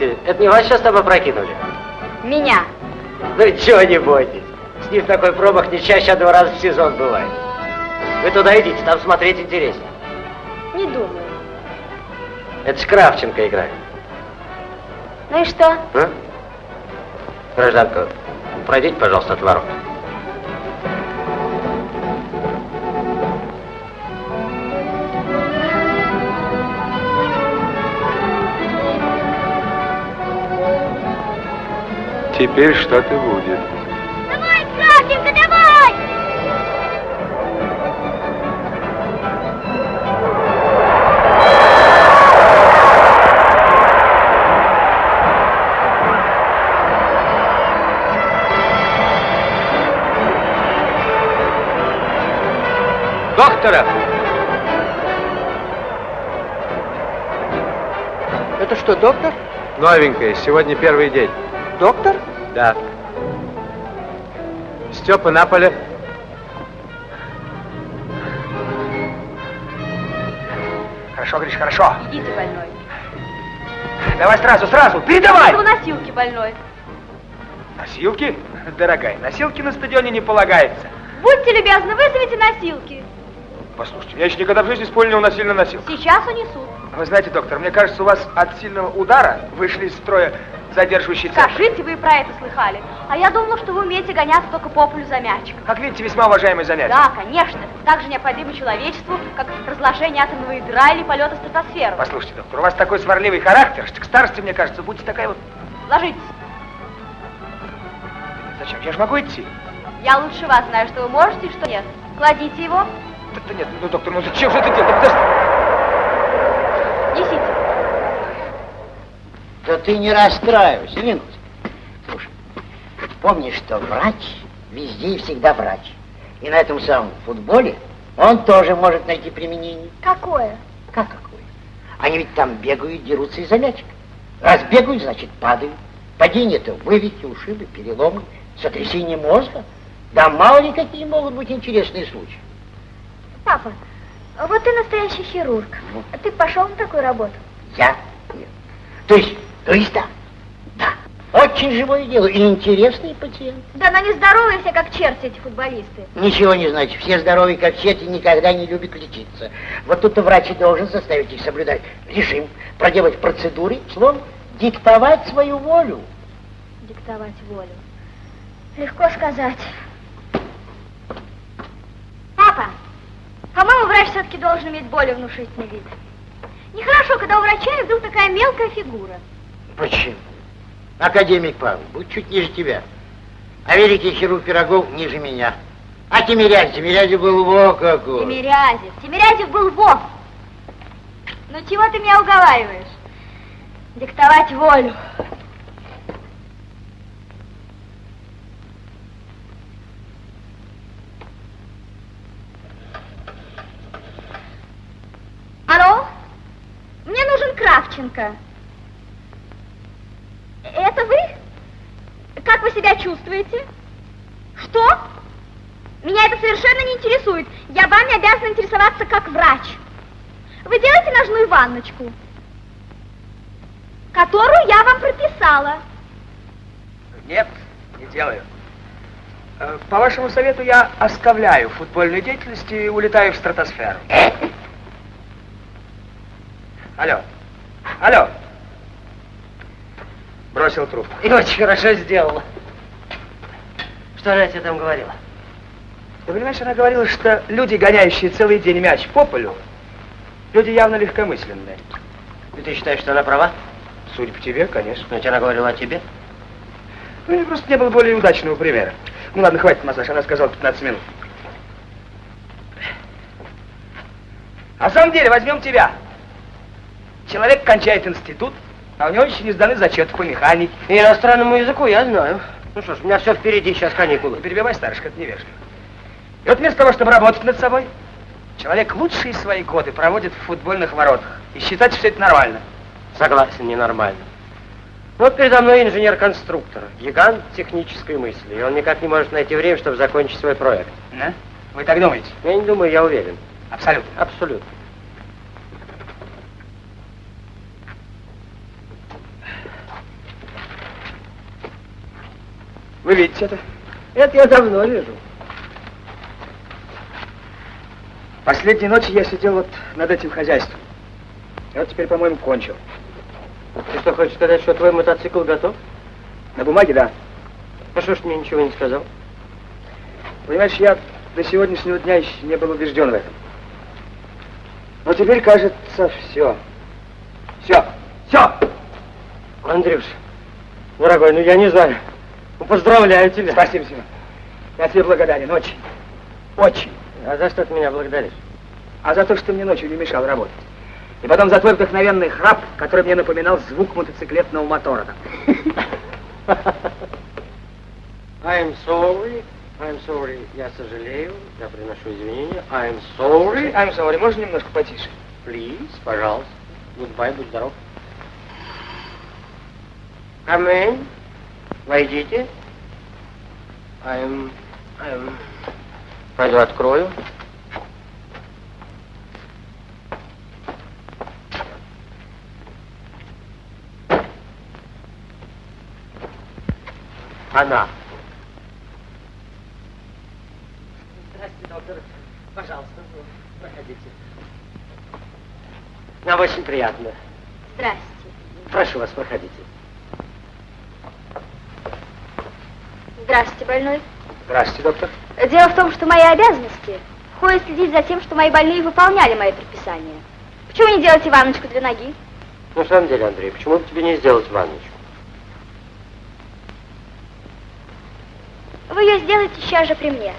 Скажите, это не вас сейчас там опрокинули? Меня. Ну чего не бойтесь. С ним такой промах не чаще, а два раза в сезон бывает. Вы туда идите, там смотреть интереснее. Не думаю. Это ж Кравченко играет. Ну и что? А? Гражданка, пройдите, пожалуйста, от ворот. Теперь что-то будет. Давай, Кравченко, давай! Доктора! Это что, доктор? Новенькая, сегодня первый день. Доктор? Да. Степа на поле. Хорошо, Гриш, хорошо. Идите, больной. Давай сразу, сразу, передавай! У носилки больной. Носилки? Дорогая, носилки на стадионе не полагается. Будьте любезны, вызовите носилки. Послушайте, я еще никогда в жизни с поля не уносили на носилках. Сейчас унесут. Вы знаете, доктор, мне кажется, у вас от сильного удара вышли из строя задерживающие центры. Скажите, вы про это слыхали. А я думала, что вы умеете гоняться только по полю за мячиком. Как видите, весьма уважаемое занятие. Да, конечно. Так же необходимо человечеству, как разложение атомного ядра или полета в стратосферу. Послушайте, доктор, у вас такой сварливый характер, что к старости, мне кажется, будете такая вот... Ложитесь. Зачем? Я же могу идти. Я лучше вас знаю, что вы можете и что нет. Кладите его, Да, да нет, ну, доктор, ну зачем же это делать? Подожди. Да ты не расстраивайся, Линус. Слушай, помни, что врач везде и всегда врач. И на этом самом футболе он тоже может найти применение. Какое? Как какое? Они ведь там бегают, дерутся из-за мячика. Раз бегают, значит падают. Падение-то вывихи, ушибы, переломы, сотрясение мозга. Да мало ли какие могут быть интересные случаи. Папа, вот ты настоящий хирург. Ну. Ты пошел на такую работу? Я? Нет. То есть, то есть да. Да. Очень живое дело и интересный пациент. Да, но не здоровые все, как черти эти футболисты. Ничего не значит. Все здоровые, как черти, никогда не любят лечиться. Вот тут врач и должен заставить их соблюдать режим, проделать процедуры, словом, диктовать свою волю. Диктовать волю. Легко сказать. Папа, по-моему, врач все-таки должен иметь более внушительный вид. Нехорошо, когда у врача вдруг такая мелкая фигура. Почему? Академик Павел, будь чуть ниже тебя. А великий хирург Пирогов ниже меня. А Тимирязев, Тимирязев был во какой. Тимирязев. Тимирязев был вов. Ну чего ты меня уговариваешь? Диктовать волю. Алло? Мне нужен Кравченко. Это вы? Как вы себя чувствуете? Что? Меня это совершенно не интересует. Я вами обязана интересоваться как врач. Вы делаете ножную ванночку, которую я вам прописала. Нет, не делаю. Э, По вашему совету я оставляю футбольную деятельность и улетаю в стратосферу. Алло. Алло. Бросил трубку. И очень хорошо сделала. Что она тебе там говорила? Ты понимаешь, она говорила, что люди, гоняющие целый день мяч по полю, люди явно легкомысленные. И ты считаешь, что она права? Судя по тебе, конечно. Ведь она говорила о тебе. Ну, мне просто не было более удачного примера. Ну ладно, хватит массаж, она сказала 15 минут. А в самом деле, возьмем тебя. Человек кончает институт, а у него еще не сданы зачеты по механике. И иностранному языку я знаю. Ну что ж, у меня все впереди, сейчас каникулы. Не перебивай, старушка, это невежливо. И вот вместо того, чтобы работать над собой, человек лучшие свои годы проводит в футбольных воротах. И считать, что это нормально. Согласен, ненормально. Вот передо мной инженер-конструктор, гигант технической мысли, и он никак не может найти время, чтобы закончить свой проект. Да? Вы так думаете? Я не думаю, я уверен. Абсолютно. Вы видите это? Это я давно вижу. Последней ночью я сидел вот над этим хозяйством. И вот теперь, по-моему, кончил. Ты что, хочешь сказать, что твой мотоцикл готов? На бумаге, да. А что ж мне ничего не сказал? Понимаешь, я до сегодняшнего дня еще не был убежден в этом. Но теперь, кажется, все. Все. Все. Андрюш, дорогой, ну я не знаю. Ну, поздравляю тебя. Спасибо, Семен. Я тебе благодарен. Очень. Очень. А за что ты меня благодаришь? А за то, что мне ночью не мешал работать. И потом за твой вдохновенный храп, который мне напоминал звук мотоциклетного мотора. I'm sorry, I'm sorry, я сожалею, я приношу извинения. I'm sorry, I'm sorry, можно немножко потише? please, пожалуйста. Goodbye, будь здоров. Come in, войдите. I'm, I'm... Пойду открою. Она. Здравствуйте, доктор. Пожалуйста, проходите. Нам очень приятно. Здрасте. Прошу вас, проходите. Здравствуйте, больной. Здравствуйте, доктор. Дело в том, что мои обязанности входят следить за тем, что мои больные выполняли мои предписания. Почему не делаете ванночку для ноги? В самом деле, Андрей, почему бы тебе не сделать ванночку? Вы ее сделаете сейчас же при мне.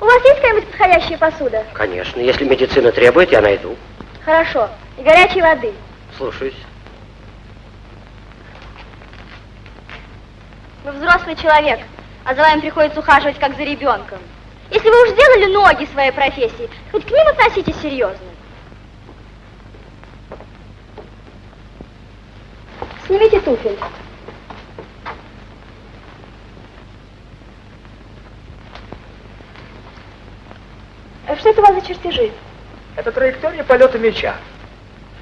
У вас есть какая-нибудь подходящая посуда? Конечно, если медицина требует, я найду. Хорошо. И горячей воды. Слушаюсь. Вы взрослый человек, а за вами приходится ухаживать как за ребенком. Если вы уж сделали ноги своей профессии, хоть к ним относитесь серьезно. Снимите туфель. А Что это у вас за чертежи? Это траектория полета мяча.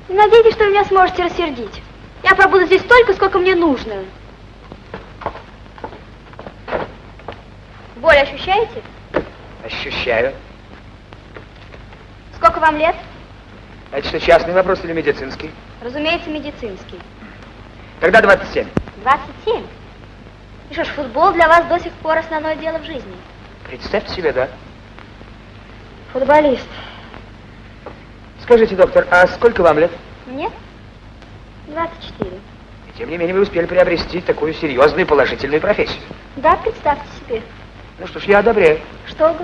Не надейтесь, что вы меня сможете рассердить. Я пробуду здесь столько, сколько мне нужно. Боль ощущаете? Ощущаю. Сколько вам лет? Это что, частный вопрос или медицинский? Разумеется, медицинский. Тогда 27. 27? И что ж, футбол для вас до сих пор основное дело в жизни. Представьте себе, да? Футболист. Скажите, доктор, а сколько вам лет? Мне? 24. И тем не менее вы успели приобрести такую серьезную положительную профессию. Да, представьте себе. Ну что ж, я одобряю. Что?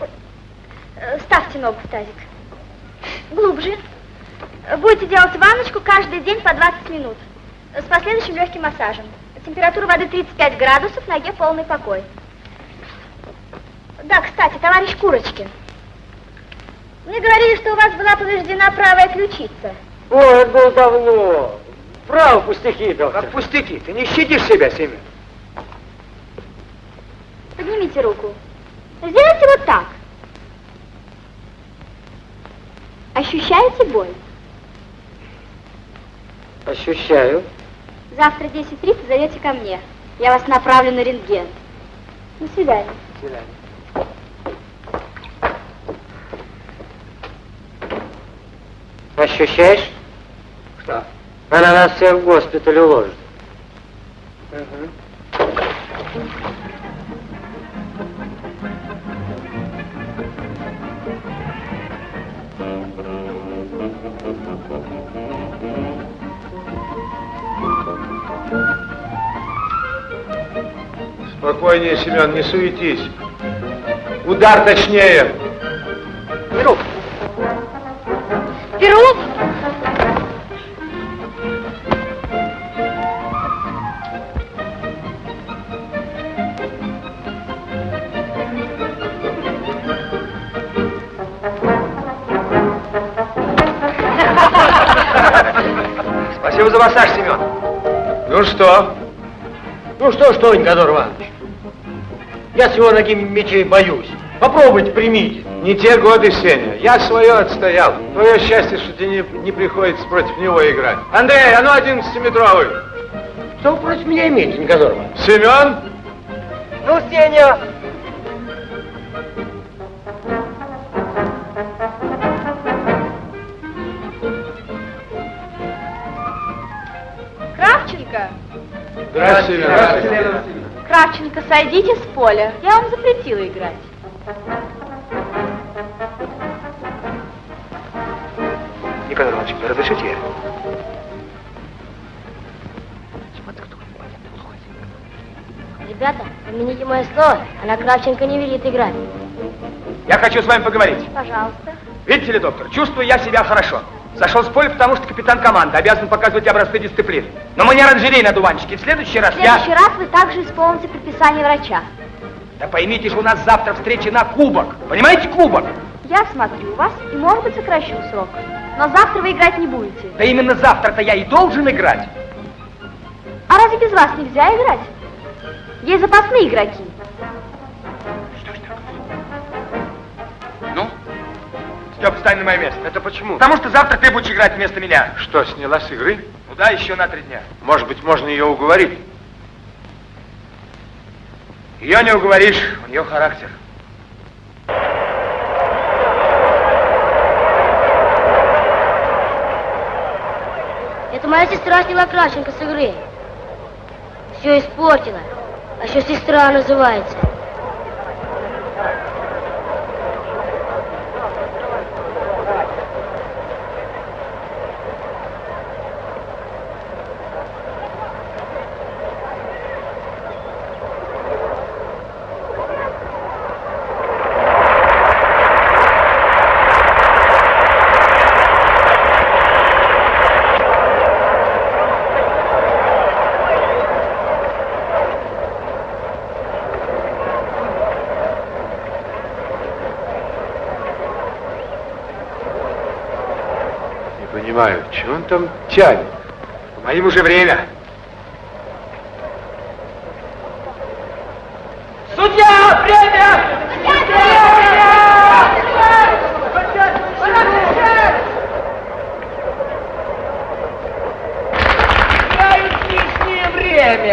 Ой, э, Ставьте ногу в тазик. Глубже. Будете делать ванночку каждый день по 20 минут. С последующим легким массажем. Температура воды 35 градусов, ноге полный покой. Да, кстати, товарищ Курочкин. Мне говорили, что у вас была повреждена правая ключица. О, это было давно. Право, пустяки, доктор. Как пустяки, ты не щадишь себя, Семен. Поднимите руку. Сделайте вот так. Ощущаете боль? Ощущаю. Завтра 10.30 зайдете ко мне. Я вас направлю на рентген. До свидания. До свидания. Ощущаешь? Что? Она нас всех в госпиталь уложит. Спокойнее, Семен, не суетись. Удар точнее. Перу! Перу! За массаж, Семен. Ну что? Ну что, что, Никодор Иванович? Я с его ноги мечей боюсь. Попробуйте, примите. Не те годы, Сеня. Я свое отстоял. Твое счастье, что тебе не, не приходится против него играть. Андрей, а ну 11-метровый. Что вы против меня имеете, Никанор Иванович? Семен? Ну, Сеня! Кравченко, сойдите с поля. Я вам запретила играть. Николай Иванович, разрешите? Ребята, помяните мое слово, она Кравченко не велит играть. Я хочу с вами поговорить. Пожалуйста. Видите ли, доктор, чувствую я себя хорошо. Зашел с поля, потому что капитан команды обязан показывать образцы дисциплины. Но мы не оранжерей на дуванчике. В следующий раз В следующий раз вы также исполните предписание врача. я... Да поймите же, у нас завтра встреча на кубок. Понимаете, кубок? Я смотрю вас и, может быть, сокращу срок. Но завтра вы играть не будете. Да именно завтра-то я и должен играть. А разве без вас нельзя играть? Есть запасные игроки. Степ, встань на мое место. Это почему? Потому что завтра ты будешь играть вместо меня. Что, сняла с игры? Ну да, еще на три дня. Может быть, можно ее уговорить? Ее не уговоришь, у нее характер. Это моя сестра сняла Кравченко с игры. Все испортила. А еще сестра называется. Не понимаю, что он там тянет? Моим уже время. Судья, время!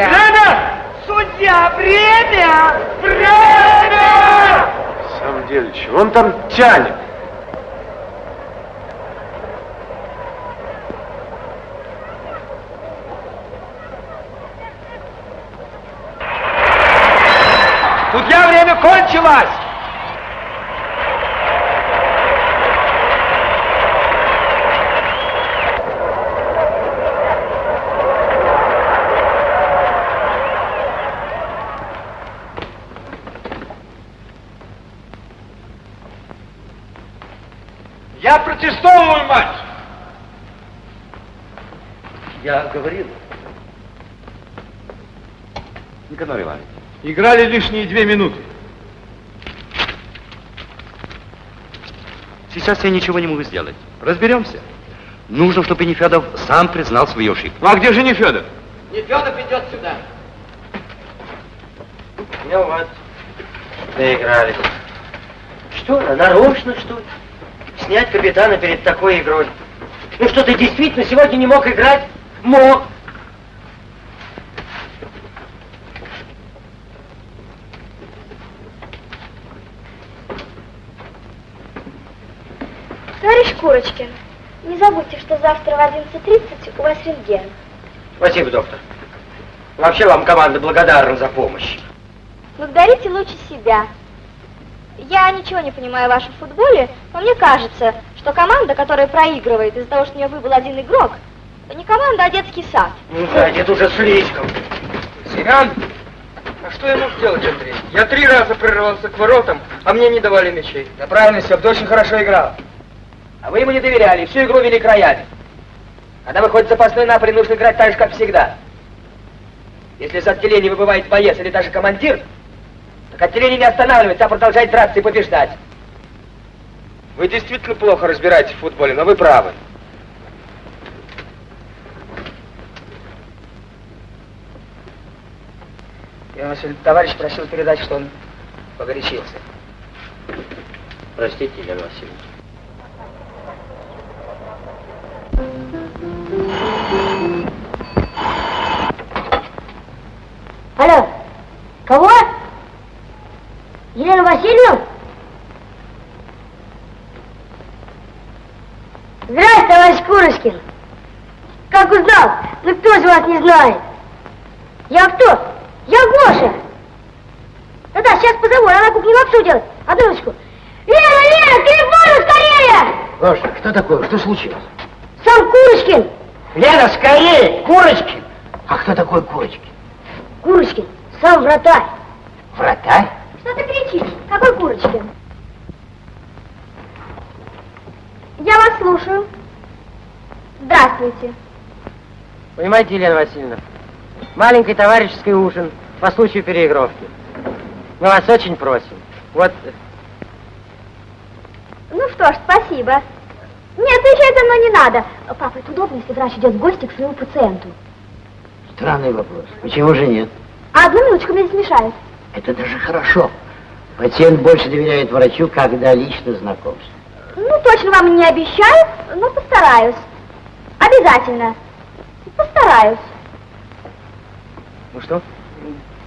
Время! Судья, время! Время! В самом деле, чего он там тянет? Судья, время кончилось! Я протестовываю, мать! Я говорил. Никанор Иванович. Играли лишние две минуты. Сейчас я ничего не могу сделать. Разберемся. Нужно, чтобы Нефедов сам признал свою ошибку. Ну а где же не Федор? Нефедов идет сюда. Ну вот, доигрались. Что, нарочно, что ли? Снять капитана перед такой игрой. Ну что, ты действительно сегодня не мог играть? Мог. Товарищ Курочкин, не забудьте, что завтра в 11.30 у вас рентген. Спасибо, доктор. Вообще вам команда благодарна за помощь. Благодарите лучше себя. Я ничего не понимаю в вашем футболе, но мне кажется, что команда, которая проигрывает из-за того, что у нее выбыл один игрок, не команда, а детский сад. Ну да, это уже слишком. Семен, а что я мог сделать, Андрей? Я три раза прорвался к воротам, а мне не давали мячей. Да правильно, Степ, ты очень хорошо играл. А вы ему не доверяли, всю игру вели к роялю. Когда выходит запасной напари, нужно играть так же, как всегда. Если из отделения выбывает боец или даже командир, так отделение не останавливается, а продолжает драться и побеждать. Вы действительно плохо разбираетесь в футболе, но вы правы. Иван Васильевич, товарищ просил передать, что он погорячился. Простите, Елена Васильевна. Васильевна? Здравствуйте, товарищ Курочкин. Как узнал? Ну кто же вас не знает? Я кто? Я Гоша. Да-да, сейчас позову, она на кухне лапшу делает. Одну минуточку. Лена, Лена, телефон скорее! Гоша, что такое? Что случилось? Сам Курочкин. Лена, скорее! Курочкин! А кто такой Курочкин? Курочкин, сам вратарь. Вратарь? Какой Курочкин? Я вас слушаю. Здравствуйте. Понимаете, Елена Васильевна, маленький товарищеский ужин по случаю переигровки. Мы вас очень просим. Вот, Ну что ж, спасибо. Нет, отвечать за мной не надо. Папа, это удобно, если врач идет в гости к своему пациенту. Странный вопрос. Почему же нет? А одну минуточку меня здесь мешает. Это даже хорошо. Пациент больше доверяет врачу, когда лично знакомство. Ну, точно вам не обещаю, но постараюсь. Обязательно. Постараюсь. ну что?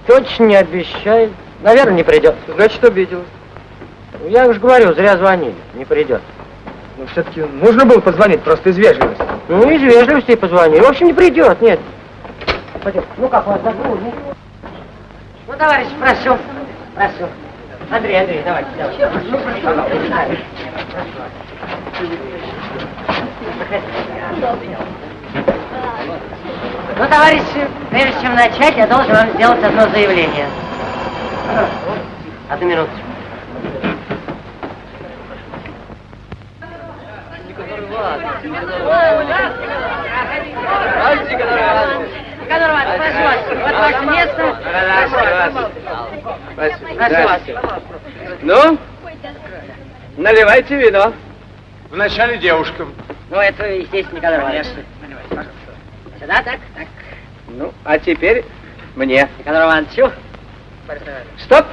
Точно не обещает. Наверное, не придет. Значит, обиделась. Я уж говорю, зря звонили. Не придет. Но все-таки нужно было позвонить, просто из вежливости. Ну, из вежливости позвонили. В общем, не придет, нет. Пойдем. Ну, как у вас загрузно? Ну, товарищ, прошу. Прошу. Андрей, Андрей, давайте, давайте. Ну. Ну, товарищи, прежде чем начать, я должен вам сделать одно заявление. Одну минуточку. Никанор Иванович, прошу вас, вот ваше место. Прошу вас. Ну, наливайте вино. Вначале девушкам. Ну, это, естественно, Никанор Иванович. Сюда, так, так. Ну, а теперь мне. Никанор Ивановичу. Стоп!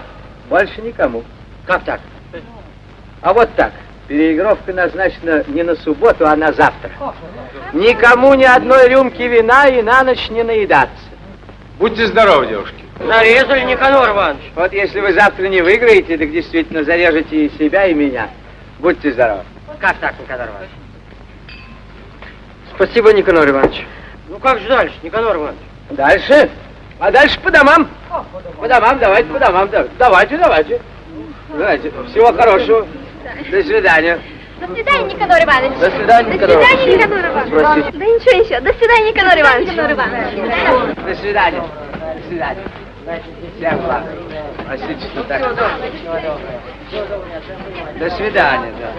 Больше никому. Как так? А вот так. Переигровка назначена не на субботу, а на завтра. Никому ни одной рюмки вина и на ночь не наедаться. Будьте здоровы, девушки. Зарезали, Никанор Иванович. Вот если вы завтра не выиграете, так действительно зарежете и себя, и меня. Будьте здоровы. Как так, Никанор Иванович? Спасибо, Никанор Иванович. Ну, как же дальше, Никанор Иванович? Дальше? А дальше по домам. По домам, давайте по домам. да- Давайте, давайте. Давайте. Всего хорошего. До свидания. До свидания, Никанор Иванович. До свидания, До Никанор свидания, Иванович. Никанор Иванович. Да ничего еще. До свидания, Никанор Иванович. Никанор Иванович. До свидания. До свидания. Всем благ. Простите, что так. До свидания, да.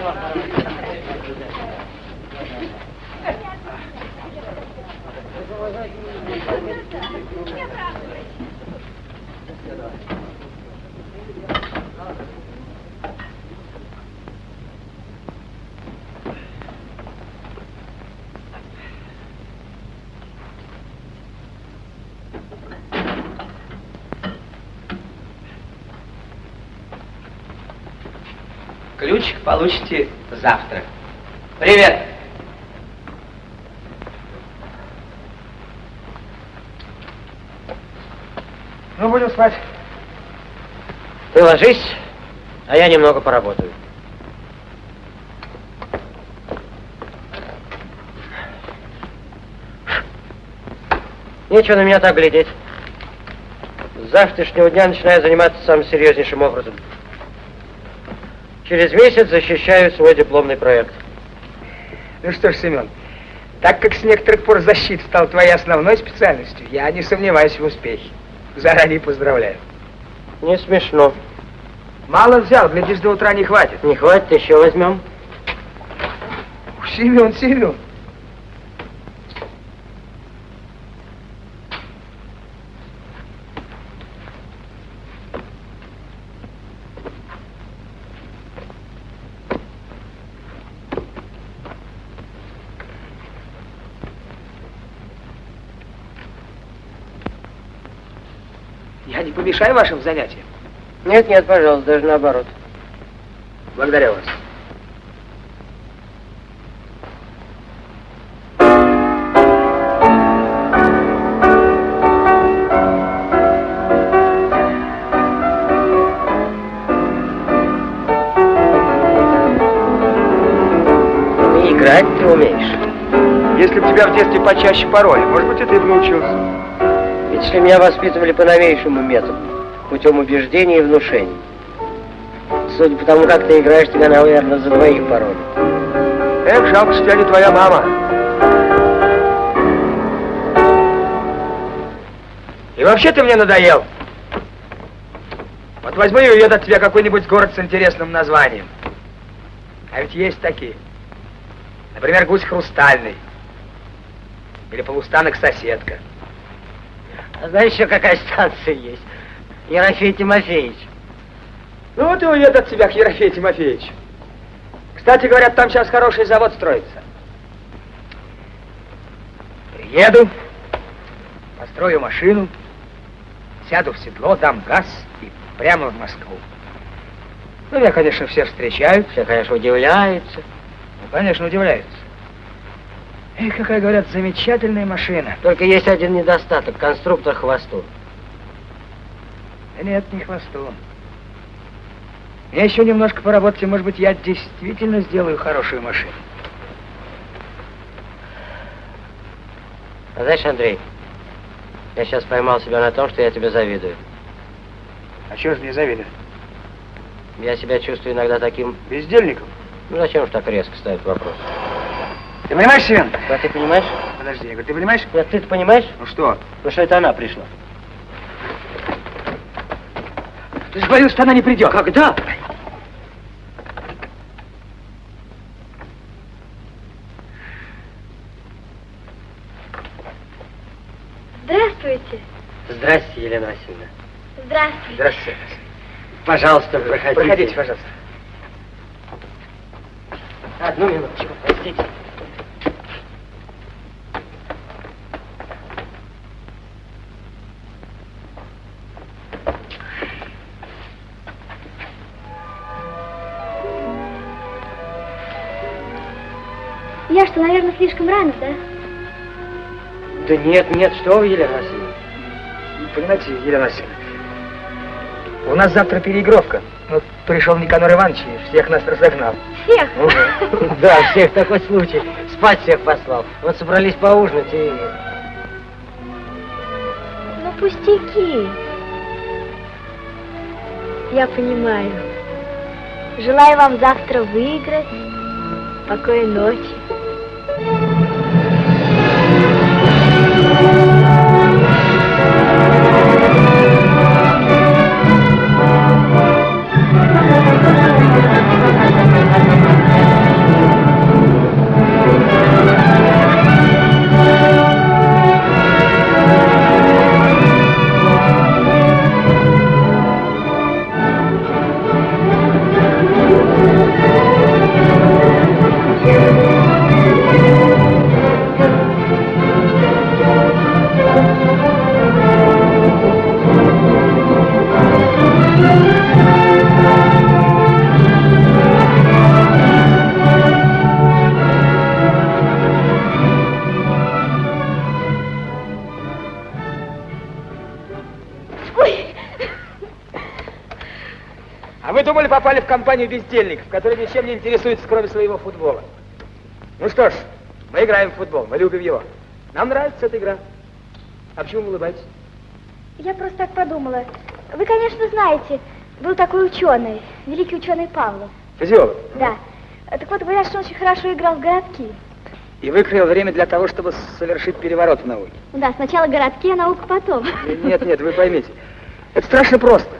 Ключик получите завтра. Привет. Ну, будем спать. Ты ложись, а я немного поработаю. Нечего на меня так глядеть. С завтрашнего дня начинаю заниматься самым серьезнейшим образом. Через месяц защищаю свой дипломный проект. Ну что ж, Семен, так как с некоторых пор защита стала твоей основной специальностью, я не сомневаюсь в успехе. Заранее поздравляю. Не смешно. Мало взял, глядишь, до утра не хватит. Не хватит, еще возьмем. Семен, Семен. Помешаю вашим занятиям. Нет, нет, пожалуйста, даже наоборот. Благодарю вас. Играть ты умеешь. Если бы тебя в детстве почаще пароли, может быть, и ты бы научился. Если меня воспитывали по новейшему методу, путем убеждений и внушений. Судя по тому, как ты играешь, тебя, наверное, за двоих пароли. Эх, жалко, что не твоя мама. И вообще ты мне надоел. Вот возьму и уеду от тебя какой-нибудь город с интересным названием. А ведь есть такие. Например, гусь хрустальный. Или полустанок-соседка. А знаешь еще какая станция есть? Ерофей Тимофеевич. Ну вот и уеду от тебя к Ерофею Тимофеевичу. Кстати, говорят, там сейчас хороший завод строится. Приеду, построю машину, сяду в седло, дам газ и прямо в Москву. Ну, меня, конечно, все встречают. Все, конечно, удивляются. Ну, конечно, удивляются. Эх, какая, говорят, замечательная машина. Только есть один недостаток. Конструктор хвосту. Да нет, не хвостом. Я еще немножко поработать, и, может быть, я действительно сделаю хорошую машину. А знаешь, Андрей, я сейчас поймал себя на том, что я тебе завидую. А чего же мне завидуешь? Я себя чувствую иногда таким... Бездельником? Ну, зачем же так резко ставить вопрос? Ты понимаешь, Семен? А ты понимаешь? Подожди, я говорю, ты понимаешь? Нет, ты-то понимаешь? Ну что? Ну, что это она пришла. Ты же говорил, что она не придет. Когда? Здравствуйте. Здрасте, Елена Васильевна. Здравствуйте. Здравствуйте. Пожалуйста, проходите. Проходите, пожалуйста. Одну минуточку, простите. Что, наверное, слишком рано, да? Да нет, нет, что вы, Елена Васильевна. Понимаете, Елена Васильевна, у нас завтра переигровка. Вот пришел Никанор Иванович и всех нас разогнал. Всех? Да, всех такой случай. Спать всех послал. Вот собрались поужинать и... Ну, пустяки. Я понимаю. Желаю вам завтра выиграть. Покойной ночи. Компанию бездельников, которые ничем не интересуются, кроме своего футбола. Ну что ж, мы играем в футбол, мы любим его. Нам нравится эта игра. А почему вы улыбаетесь? я просто так подумала. Вы, конечно, знаете, был такой ученый, великий ученый Павлов. Физиолог. Да. Так вот, говорят, что он очень хорошо играл в городки. И выкроил время для того, чтобы совершить переворот в науке. Да, сначала городки, а наука потом. Нет, нет, вы поймите. Это страшно просто.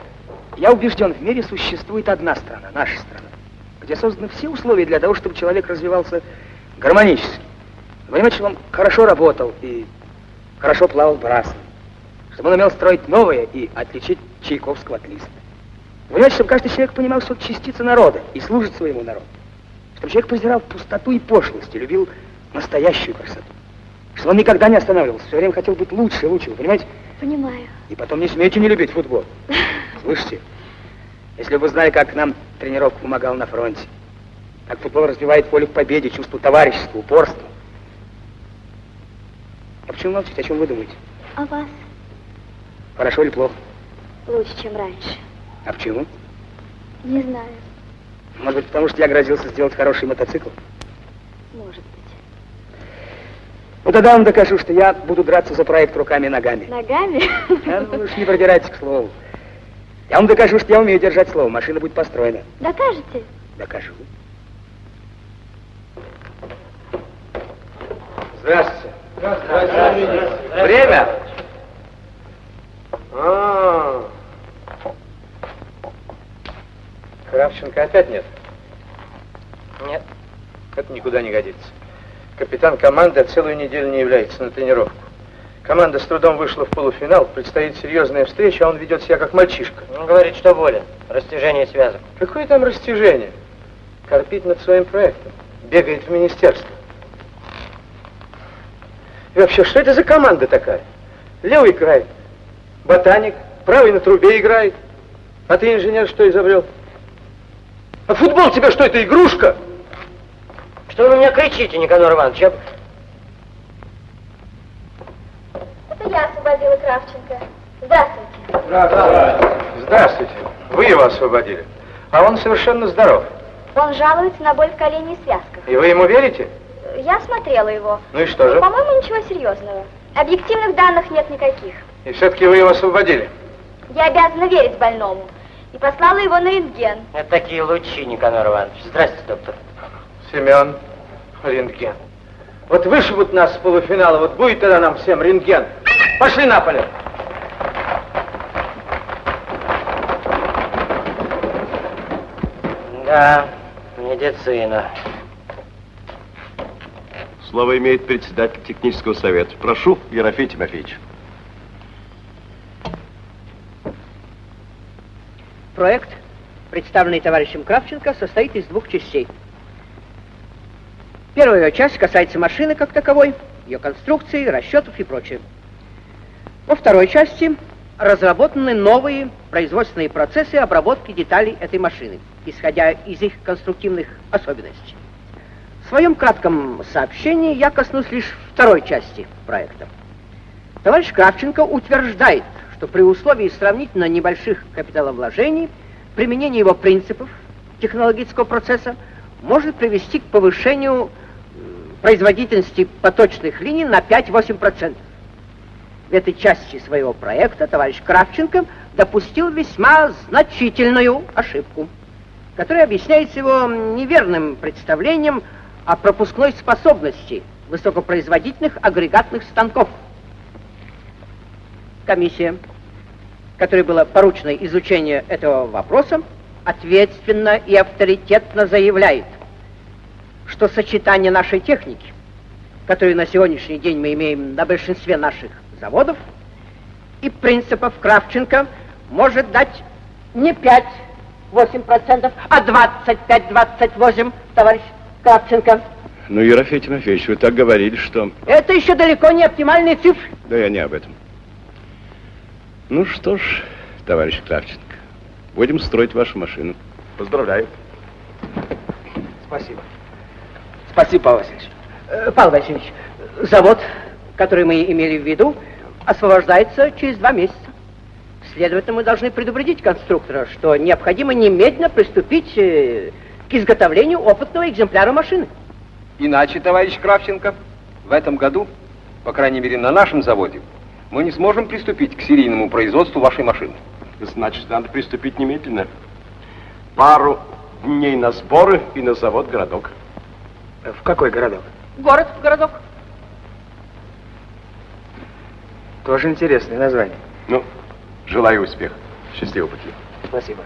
Я убежден, в мире существует одна страна, наша страна, где созданы все условия для того, чтобы человек развивался гармонически. Понимаете, чтобы он хорошо работал и хорошо плавал брасом. Чтобы он умел строить новое и отличить Чайковского от Листа. Понимаете, чтобы каждый человек понимал, что он частица народа и служит своему народу. Чтобы человек презирал пустоту и пошлость и любил настоящую красоту. Чтобы он никогда не останавливался, все время хотел быть лучше и лучше, понимаете? Понимаю. И потом не смейте не любить футбол. Слышите? Если бы вы знали, как нам тренировку помогал на фронте. Так футбол развивает волю к победе, чувство товарищества, упорства. А почему молчите? О чем вы думаете? А вас? Хорошо или плохо? Лучше, чем раньше. А почему? Не знаю. Может быть, потому что я грозился сделать хороший мотоцикл? Может быть. Ну, тогда вам докажу, что я буду драться за проект руками и ногами. Ногами? А, ну, уж не продирайтесь к слову. Я вам докажу, что я умею держать слово. Машина будет построена. Докажете? Докажу. Здравствуйте. Здравствуйте. Время? А. Кравченко опять нет? Нет. Это никуда не годится. Капитан команды целую неделю не является на тренировку. Команда с трудом вышла в полуфинал, предстоит серьезная встреча, а он ведет себя как мальчишка. Он говорит, что болен. Растяжение связок. Какое там растяжение? Корпит над своим проектом. Бегает в министерство. И вообще, что это за команда такая? Левый край, ботаник, правый на трубе играет. А ты, инженер, что изобрел? А футбол тебе что, это игрушка? Что вы на меня кричите, Никанор Иванович? Я... Это я освободила Кравченко. Здравствуйте. Здравствуйте. Вы его освободили. А он совершенно здоров. Он жалуется на боль в колене и связках. И вы ему верите? Я смотрела его. Ну и что же? По-моему, ничего серьезного. Объективных данных нет никаких. И все-таки вы его освободили. Я обязана верить больному. И послала его на рентген. Это такие лучи, Никанор Иванович. Здравствуйте, доктор. Семен, рентген. Вот вышибут нас с полуфинала, вот будет тогда нам всем рентген. Пошли на поле. Да, медицина. Слово имеет председатель технического совета. Прошу, Ерофей Тимофеевич. Проект, представленный товарищем Кравченко, состоит из двух частей. Первая часть касается машины как таковой, ее конструкции, расчетов и прочее. Во второй части разработаны новые производственные процессы обработки деталей этой машины, исходя из их конструктивных особенностей. В своем кратком сообщении я коснусь лишь второй части проекта. Товарищ Кравченко утверждает, что при условии сравнительно небольших капиталовложений применение его принципов технологического процесса может привести к повышению производительности поточных линий на 5-8%. В этой части своего проекта товарищ Кравченко допустил весьма значительную ошибку, которая объясняется его неверным представлением о пропускной способности высокопроизводительных агрегатных станков. Комиссия, которой было поручено изучение этого вопроса, ответственно и авторитетно заявляет, что сочетание нашей техники, которую на сегодняшний день мы имеем на большинстве наших заводов, и принципов Кравченко может дать не 5-8%, а 25-28, товарищ Кравченко. Ну, Ерофей Тимофеевич, вы так говорили, что... Это еще далеко не оптимальные цифры. Да я не об этом. Ну что ж, товарищ Кравченко, будем строить вашу машину. Поздравляю. Спасибо. Спасибо, Павел Васильевич. Э, Павел Васильевич, завод, который мы имели в виду, освобождается через два месяца. Следовательно, мы должны предупредить конструктора, что необходимо немедленно приступить э, к изготовлению опытного экземпляра машины. Иначе, товарищ Кравченко, в этом году, по крайней мере на нашем заводе, мы не сможем приступить к серийному производству вашей машины. Значит, надо приступить немедленно. Пару дней на сборы и на завод-городок. В какой городок? Город в городок. Тоже интересное название. Ну, желаю успеха. Счастливого пути. Спасибо.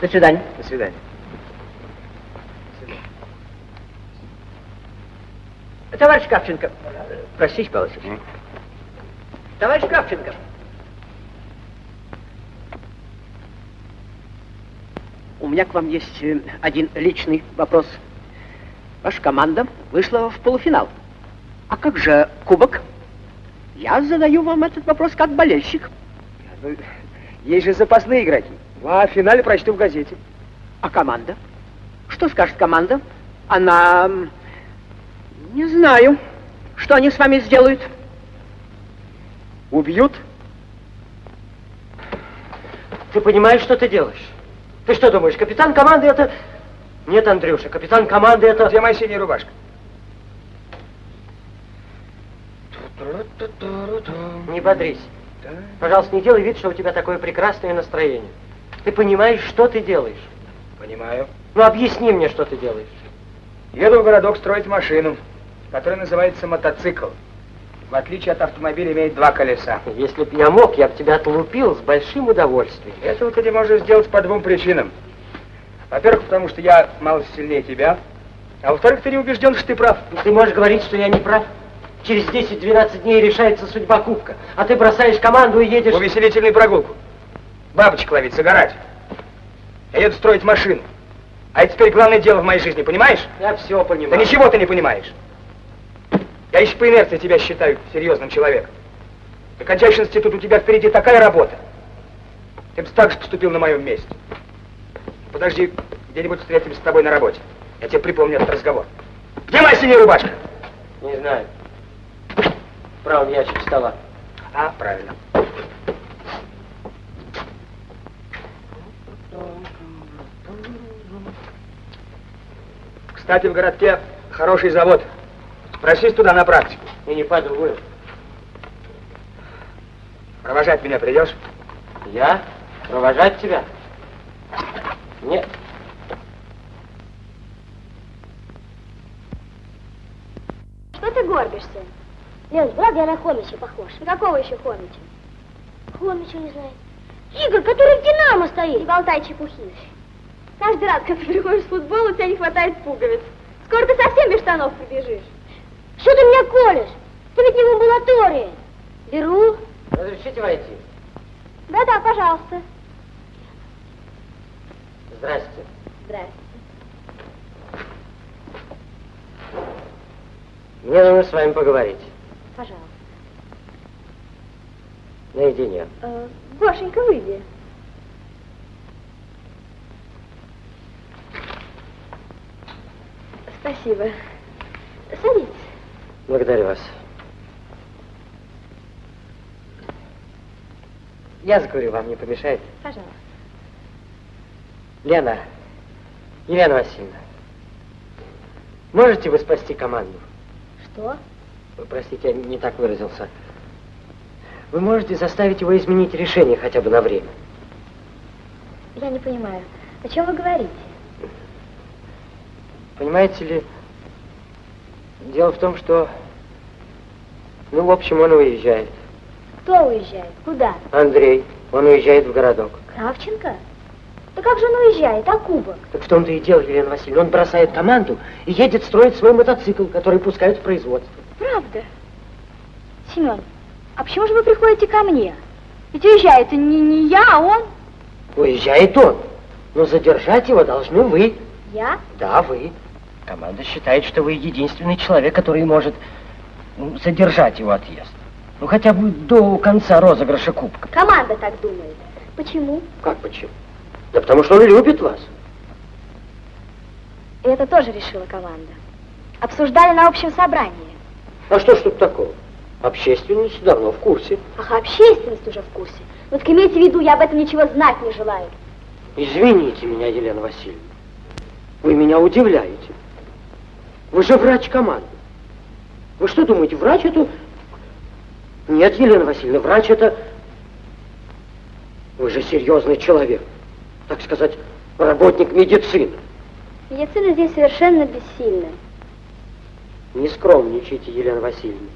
До свидания. До свидания. Товарищ Кравченко, простите, Павел Васильевич. Товарищ Кравченко. У меня к вам есть э, один личный вопрос. Ваша команда вышла в полуфинал. А как же кубок? Я задаю вам этот вопрос как болельщик. Ну, есть же запасные игроки. А о финале прочту в газете. А команда? Что скажет команда? Она... Не знаю. Что они с вами сделают? Убьют? Ты понимаешь, что ты делаешь? Ты что думаешь, капитан команды это... Нет, Андрюша, капитан команды это... Где моя синяя рубашка? Не бодрись. Пожалуйста, не делай вид, что у тебя такое прекрасное настроение. Ты понимаешь, что ты делаешь? Понимаю. Ну, объясни мне, что ты делаешь. Еду в городок строить машину, которая называется мотоцикл. В отличие от автомобиля, имеет два колеса. Если б я мог, я бы тебя отлупил с большим удовольствием. Этого ты не можешь сделать по двум причинам. Во-первых, потому что я мало сильнее тебя. А во-вторых, ты не убежден, что ты прав. Ты можешь говорить, что я не прав? Через 10-12 дней решается судьба кубка, а ты бросаешь команду и едешь... Увеселительную прогулку. Бабочек ловить, загорать. Я еду строить машину. А это теперь главное дело в моей жизни, понимаешь? Я все понимаю. Да ничего ты не понимаешь. Я еще по инерции тебя считаю серьезным человеком. Ты кончаешь институт, у тебя впереди такая работа. Ты бы так же поступил на моем месте. Подожди, где-нибудь встретимся с тобой на работе. Я тебе припомню этот разговор. Где моя синяя рубашка? Не знаю. В правом ящике стола. А, правильно. Кстати, в городке хороший завод. Просись туда на практику. И не подумаю. Провожать меня придешь? Я? Провожать тебя? Нет. Что ты горбишься? Лен, правда я на Хомича похож? На какого еще Хомича? Хомича не знаю. Игорь, который в Динамо стоит. Не болтай чепухи. Каждый раз, когда ты приходишь в футбол, у тебя не хватает пуговиц. Скоро ты совсем без штанов прибежишь. Что ты меня колешь? Ты ведь не в амбулатории. Беру. Разрешите войти? Да-да, пожалуйста. Здрасте. Здрасте. Мне нужно с вами поговорить. Пожалуйста. Наедине. Э, Гошенька, выйди. Спасибо. Садитесь. Благодарю вас. Я закурю, вам не помешает? Пожалуйста. Лена, Елена Васильевна, можете вы спасти команду? Что? Вы, Простите, я не так выразился. Вы можете заставить его изменить решение хотя бы на время. Я не понимаю. О чем вы говорите? Понимаете ли, дело в том, что, ну, в общем, он уезжает. Кто уезжает? Куда? Андрей, он уезжает в городок. Кравченко? Да как же он уезжает? А кубок? Так в том-то и дело, Елена Васильевна, он бросает команду и едет строить свой мотоцикл, который пускают в производство. Правда? Семен, а почему же вы приходите ко мне? Ведь уезжает не, не я, а он. Уезжает он, но задержать его должны вы. Я? Да, вы. Команда считает, что вы единственный человек, который может ну, задержать его отъезд. Ну, хотя бы до конца розыгрыша кубка. Команда так думает. Почему? Как почему? Да потому что он любит вас. И это тоже решила команда. Обсуждали на общем собрании. А что ж тут такого? Общественность давно в курсе. Ах, общественность уже в курсе. Вот так имейте в виду, я об этом ничего знать не желаю. Извините меня, Елена Васильевна. Вы меня удивляете. Вы же врач команды. Вы что думаете, врач это... Нет, Елена Васильевна, врач это... Вы же серьезный человек. Так сказать, работник медицины. Медицина здесь совершенно бессильна. Не скромничайте, Елена Васильевна.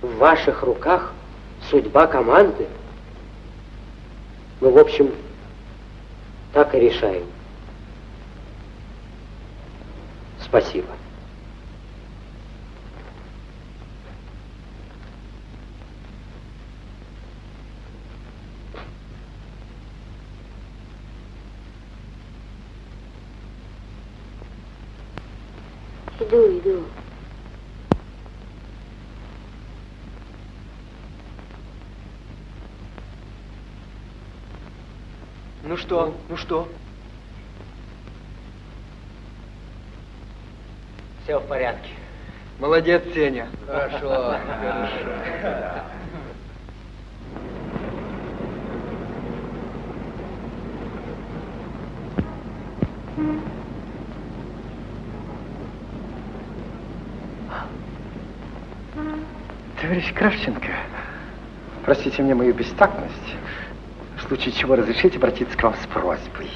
В ваших руках судьба команды. Ну, в общем, так и решаем. Спасибо. Иду, иду. Ну что, ну что? Все в порядке. Молодец, Сеня. Хорошо. Товарищ Кравченко, простите мне мою бестактность. В случае чего разрешите обратиться к вам с просьбой.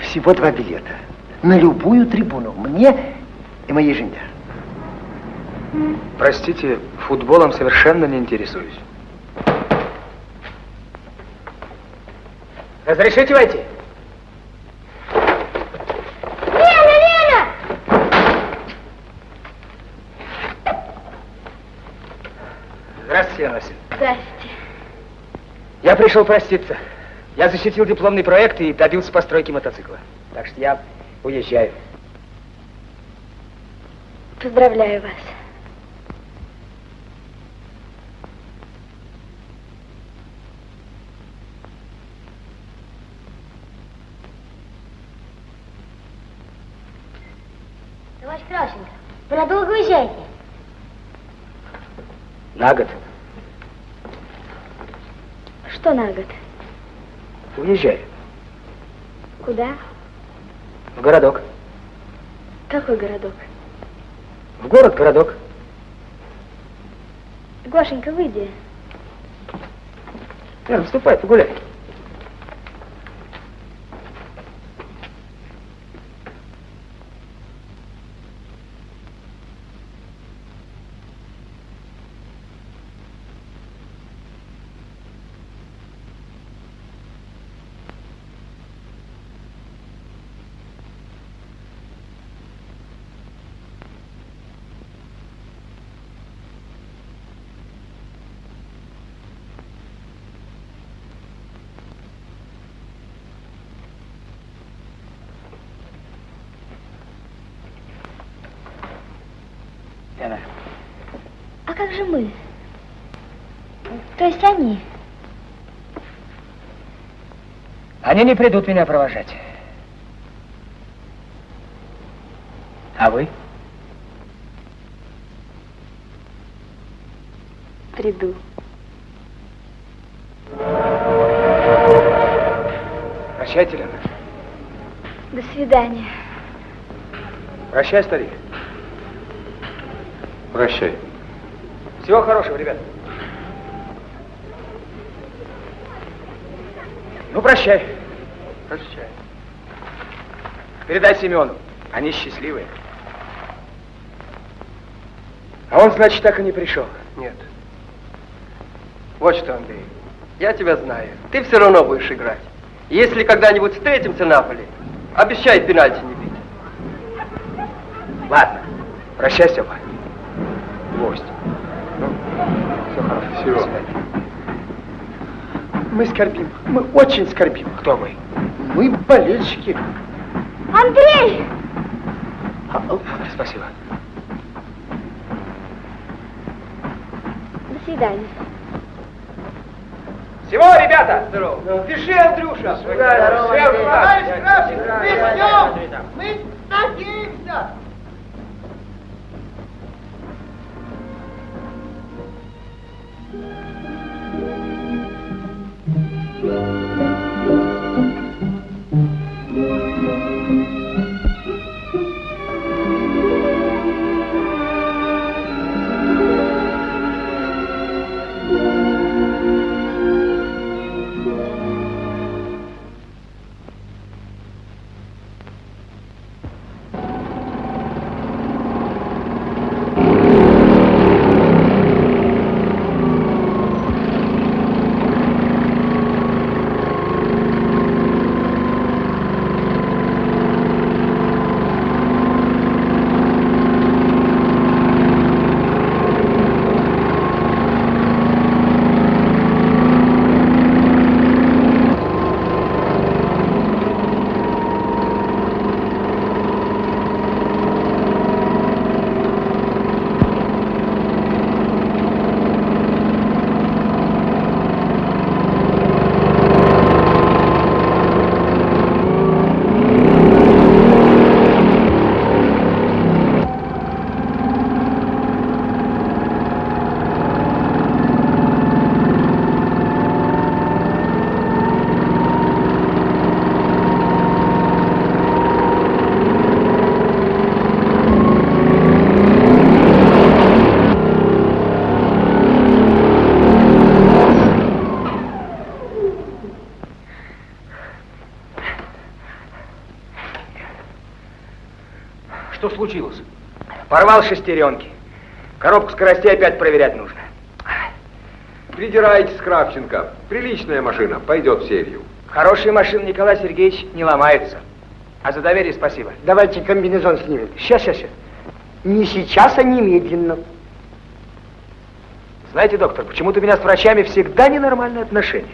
Всего два билета. На любую трибуну. Мне и моей жене. Простите, футболом совершенно не интересуюсь. Разрешите войти? Лена, Лена! Здравствуйте, Васильевна. Здрасте. Я пришел проститься. Я защитил дипломный проект и добился постройки мотоцикла. Так что я уезжаю. Поздравляю вас. Товарищ Кравченко, вы надолго уезжаете? На год. Что на год? Уезжаю. Куда? В городок. Какой городок? В город, городок. Гошенька, выйди. Яна, вступай, погуляй. Яна, А как же мы? То есть они? они не придут меня провожать. А вы? Приду. Прощайте, Лена. До свидания. Прощай, старик. Прощай. Всего хорошего, ребят. Ну, прощай. Прощай. Передай Семену. Они счастливые. А он, значит, так и не пришел. Нет. Вот что, Андрей, я тебя знаю. Ты все равно будешь играть. Если когда-нибудь встретимся на поле, обещай пенальти не бить. Ладно. Прощай, Степа. Гость. Ну, все хорошо. Всего. До свидания. Мы скорбим. Мы очень скорбим. Кто вы? Мы болельщики. Андрей! Спасибо. До свидания. Всего, ребята! Здорово. Пиши, Андрюша. Здорово, Всем Андрей. удачи. Товарищ Кравченко, мы ждем! Мы надеемся! Thank. Порвал шестеренки. Коробку скоростей опять проверять нужно. Придирайтесь, Кравченко. Приличная машина, пойдет в серию. Хорошие машины, Николай Сергеевич, не ломаются. А за доверие спасибо. Давайте комбинезон снимем. Сейчас, сейчас, сейчас. Не сейчас, а немедленно. Знаете, доктор, почему-то у меня с врачами всегда ненормальные отношения.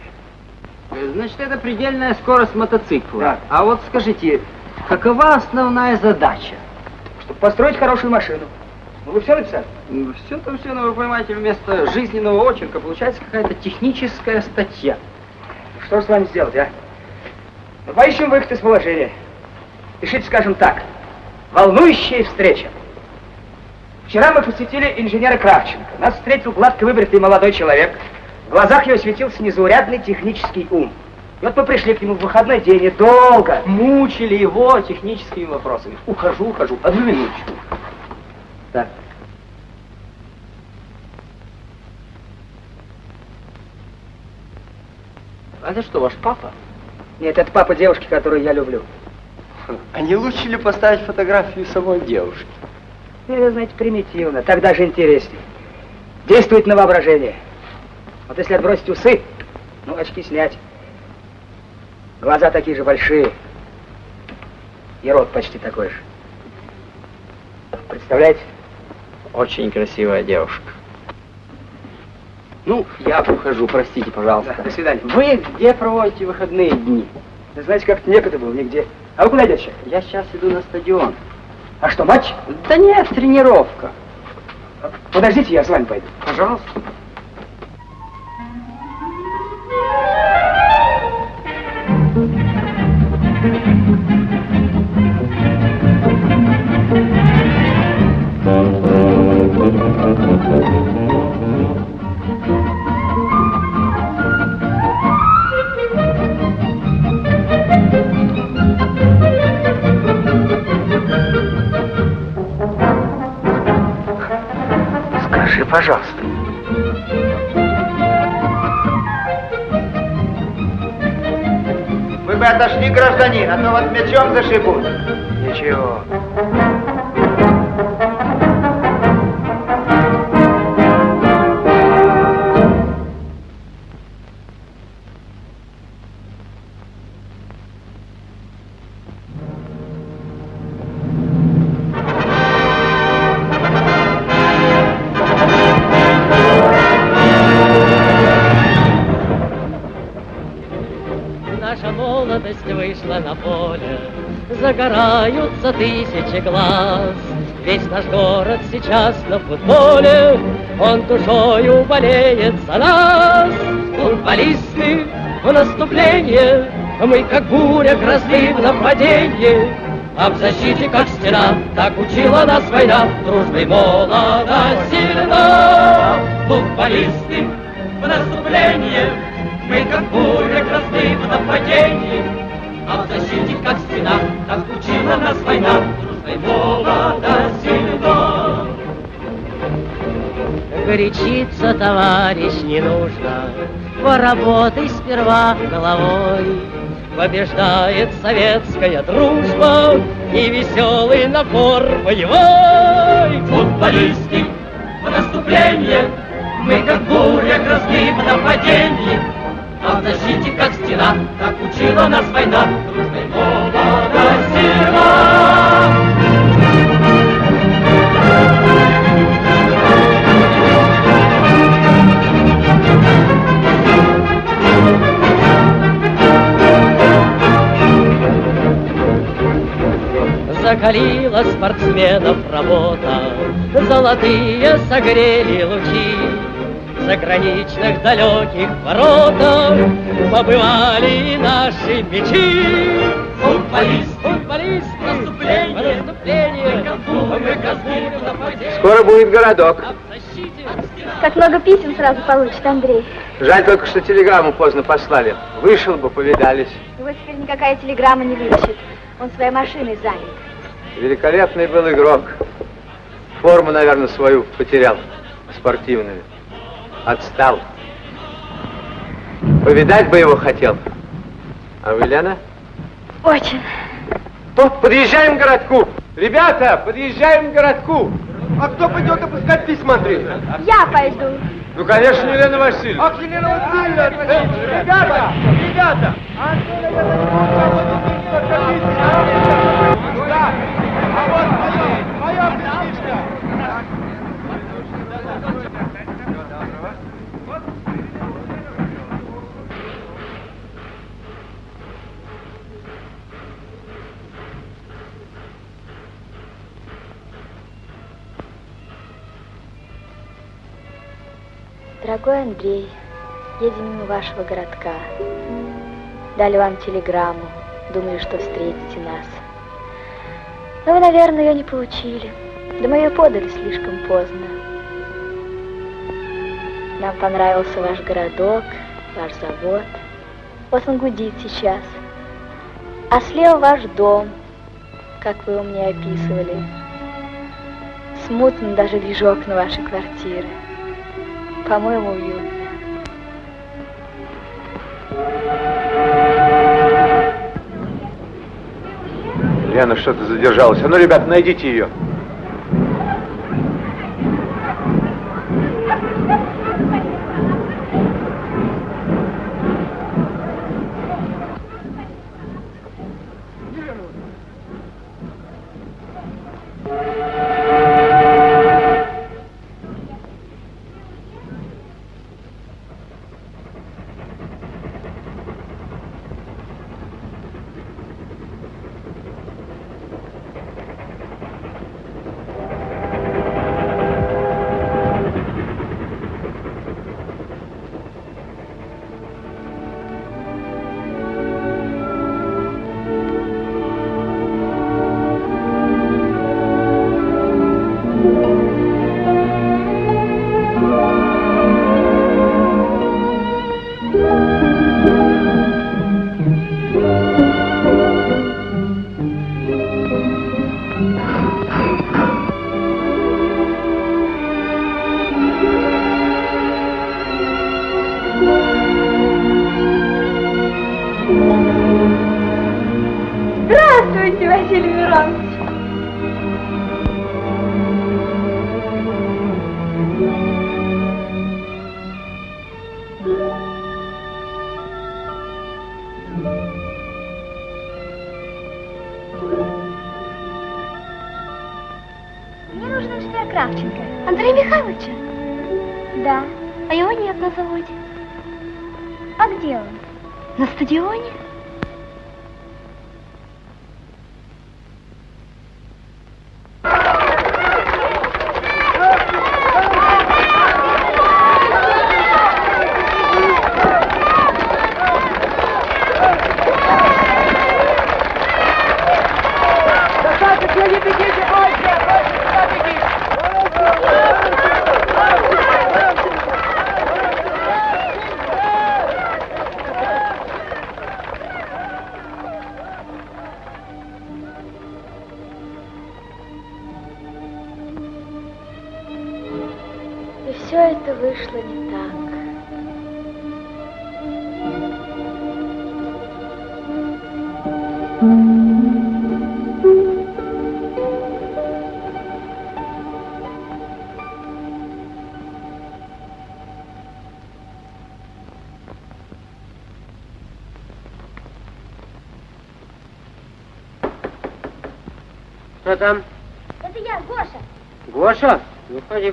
Значит, это предельная скорость мотоцикла. Да. А вот скажите, какова основная задача? Чтобы построить хорошую машину. Ну, вы все написали? Все-то все, но вы понимаете, вместо жизненного очерка получается какая-то техническая статья. Что же с вами сделать, а? Ну, поищем выход из положения. Пишите, скажем так, волнующая встреча. Вчера мы посетили инженера Кравченко. Нас встретил гладко выбритый молодой человек. В глазах его светился незаурядный технический ум. И вот мы пришли к нему в выходной день и долго. Мучили его техническими вопросами. Ухожу, ухожу. Одну минуточку. Так. А это что, ваш папа? Нет, это папа девушки, которую я люблю. А не лучше ли поставить фотографию самой девушки? Это, знаете, примитивно, так даже интереснее. Действует на воображение. Вот если отбросить усы, ну, очки снять. Глаза такие же большие. И рот почти такой же. Представляете? Очень красивая девушка. Ну, я ухожу, простите, пожалуйста. Да, до свидания. Вы где проводите выходные дни? Да знаете, как-то некогда было, нигде. А вы куда идете? Я сейчас иду на стадион. А что, матч? Да нет, тренировка. Подождите, я с вами пойду. Пожалуйста. Пожалуйста. Вы отошли, гражданин, а то вас мечом зашибут. Ничего. Тысячи глаз. Весь наш город сейчас на футболе, Он душою болеет за нас. Футболисты в наступление, Мы как буря грозы в нападении. А в защите, как стена, так учила нас война, Дружбой молода сильна. Футболисты в наступление, мы как буря грозы в нападении, А в защите, как стена, так учила нас война, Дружбой молода сильна. Горячиться, товарищ, не нужно, Поработай сперва головой. Побеждает советская дружба И веселый напор боевой. Футболисты в наступление, Мы как буря грозны в нападении, В защите, как стена, Так учила нас война, Дружбой молода сила. Закалила спортсменов работа, Золотые согрели лучи. Заграничных далеких воротах Побывали и наши мечи. Футболист, футболист, наступление, наступление. Скоро будет городок. Как много писем сразу получит Андрей. Жаль только, что телеграмму поздно послали. Вышел бы, повидались. Его теперь никакая телеграмма не вытащит. Он своей машиной занят. Великолепный был игрок. Форму, наверное, свою потерял, спортивную. Отстал. Повидать бы его хотел. А вы, Лена? Очень. То подъезжаем к городку. Ребята, подъезжаем к городку. А кто пойдет опускать письма, Андрей? Я пойду. Ну, конечно, Елена Васильевна. Ах, Елена Васильевна! э, Ребята! Ребята! Дорогой Андрей, едем мимо вашего городка. Дали вам телеграмму, думали, что встретите нас. Но вы, наверное, ее не получили. Да мы ее подали слишком поздно. Нам понравился ваш городок, ваш завод. Вот он гудит сейчас. А слева ваш дом, как вы его мне описывали. Смутно даже вижу окна вашей квартиры. По-моему, уютно. Лена что-то задержалась. А ну, ребят, найдите ее. Андрея Михайловича? Да. А его нет на заводе. А где он? На стадионе?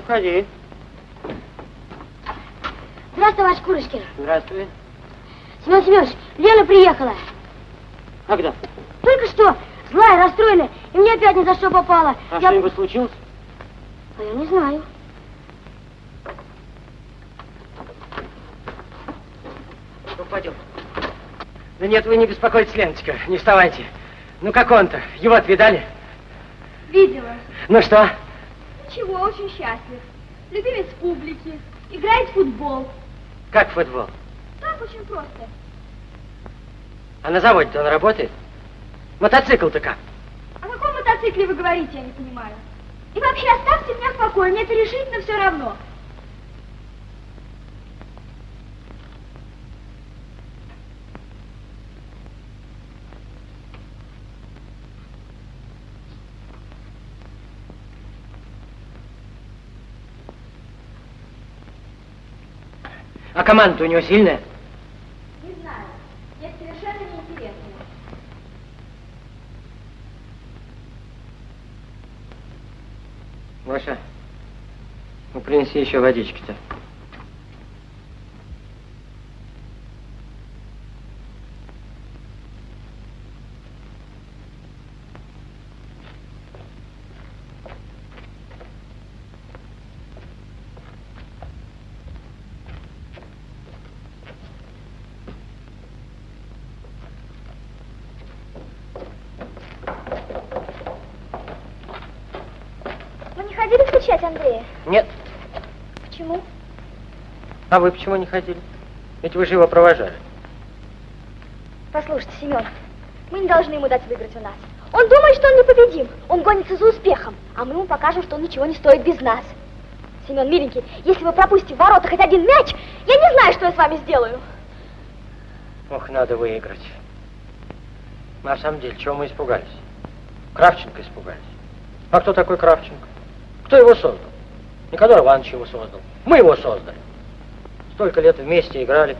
Входи, входи. Здравствуй, ваш Курочкин. Здравствуй. Семен Семенович, Лена приехала. Когда? Только что. Злая, расстроенная. И мне опять ни за что попало. А Я- что-нибудь случилось? А я не знаю. Ну, пойдем. Да нет, вы не беспокойтесь, Леночка, не вставайте. Ну, как он-то? Его-то видали? Видела. Ну что? Очень счастлив. Любимец публики. Играет в футбол. Как футбол? Так очень просто. А на заводе-то он работает? Мотоцикл-то как? О каком мотоцикле вы говорите, я не понимаю. И вообще оставьте меня в покое, мне это решительно все равно. А команда у него сильная? Не знаю. Мне совершенно неинтересно. Маша, ну принеси еще водички-то. Вы не ходили встречать Андрея? Нет. Почему? А вы почему не ходили? Ведь вы же его провожали. Послушайте, Семен, мы не должны ему дать выиграть у нас. Он думает, что он непобедим. Он гонится за успехом, а мы ему покажем, что он ничего не стоит без нас. Семен, миленький, если вы пропустите в ворота хоть один мяч, я не знаю, что я с вами сделаю. Ох, надо выиграть. На самом деле, чего мы испугались? Кравченко испугались. А кто такой Кравченко? Кто его создал? Никодор Иванович его создал. Мы его создали. Столько лет вместе играли.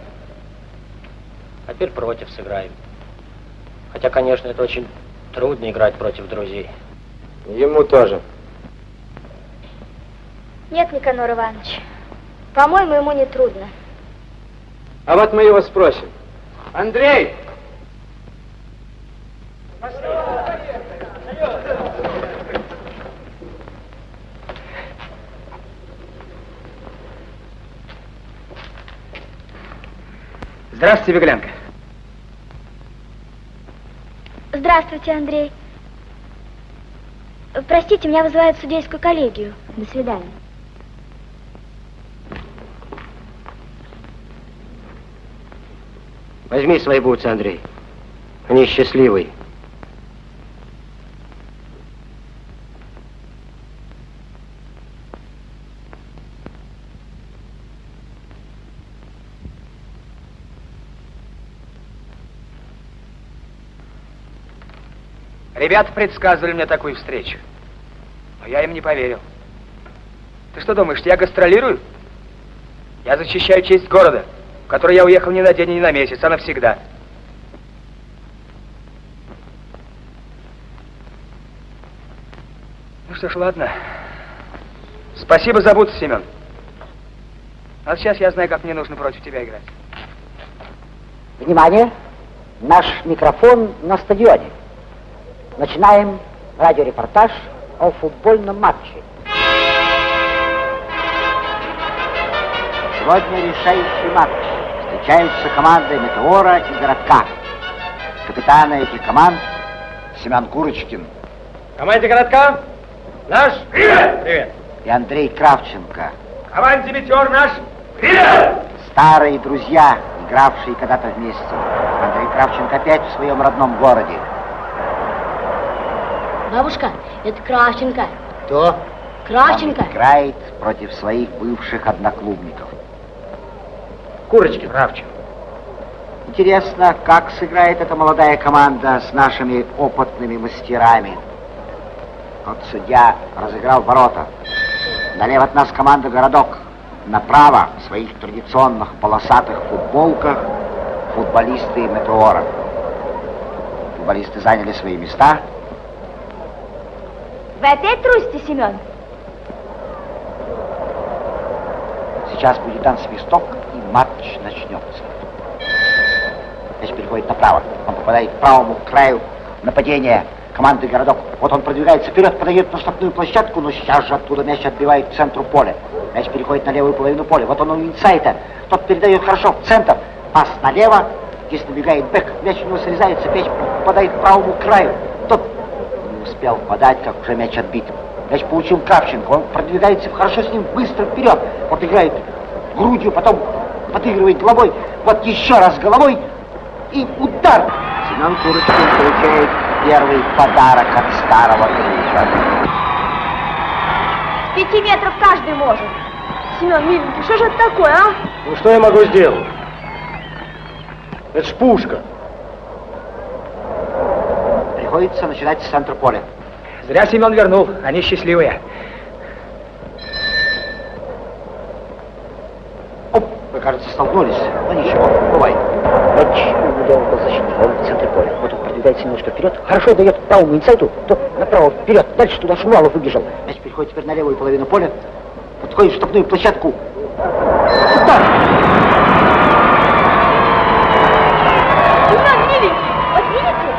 А теперь против сыграем. Хотя, конечно, это очень трудно играть против друзей. Ему тоже. Нет, Никанор Иванович, по-моему, ему не трудно. А вот мы его спросим. Андрей! Здравствуйте, Беглянка. Здравствуйте, Андрей. Простите, меня вызывают в судейскую коллегию. До свидания. Возьми свои бутсы, Андрей. Они счастливые. Ребята предсказывали мне такую встречу. Но я им не поверил. Ты что думаешь, я гастролирую? Я защищаю честь города, в который я уехал не на день не на месяц, а навсегда. Ну что ж, ладно. Спасибо за бутсы, Семен. А сейчас я знаю, как мне нужно против тебя играть. Внимание! Наш микрофон на стадионе. Начинаем радиорепортаж о футбольном матче. Сегодня решающий матч. Встречаются команды Метеора и Городка. Капитаны этих команд Семен Курочкин Команде городка наш привет! Привет! и Андрей Кравченко. Команде «Метеор» наш привет! Старые друзья, игравшие когда-то вместе. Андрей Кравченко опять в своем родном городе. Бабушка, это Кравченко. Кто? Кравченко. Он играет против своих бывших одноклубников. Курочки, Кравченко. Интересно, как сыграет эта молодая команда с нашими опытными мастерами. Вот судья разыграл ворота. Налево от нас команда «Городок». Направо в своих традиционных полосатых футболках футболисты «Метеора». Футболисты заняли свои места. Вы опять трусите, Семен? Сейчас будет дан свисток, и матч начнется. Мяч переходит направо. Он попадает к правому краю нападения команды «Городок». Вот он продвигается вперед, подает на штрафную площадку, но сейчас же оттуда мяч отбивает к центру поля. Мяч переходит на левую половину поля. Вот он у инсайта. Тот передает хорошо в центр. Пас налево. Здесь набегает бэк. Мяч у него срезается. Мяч попадает к правому краю. Тот успел подать, как уже мяч отбит. Мяч получил Кравченко. Он продвигается хорошо с ним быстро вперед. Вот играет грудью, потом подыгрывает головой. Вот еще раз головой. И удар. Семен Курочкин получает первый подарок от старого друга. С пяти метров каждый может. Семен, миленький, что же это такое, а? Ну что я могу сделать? Это ж пушка. Приходится начинать с центра поля. Зря Семен вернул, они счастливые. кажется, столкнулись. Но ничего, бывает. Мяч ударил был защитник, он в центре поля. Вот он продвигается немножко вперед. Хорошо дает правому инсайту, то направо, вперед. Дальше туда Шувалов выбежал. Мяч переходит теперь на левую половину поля. Подходит в штрафную площадку. Удар! Семен миленький, вот видите,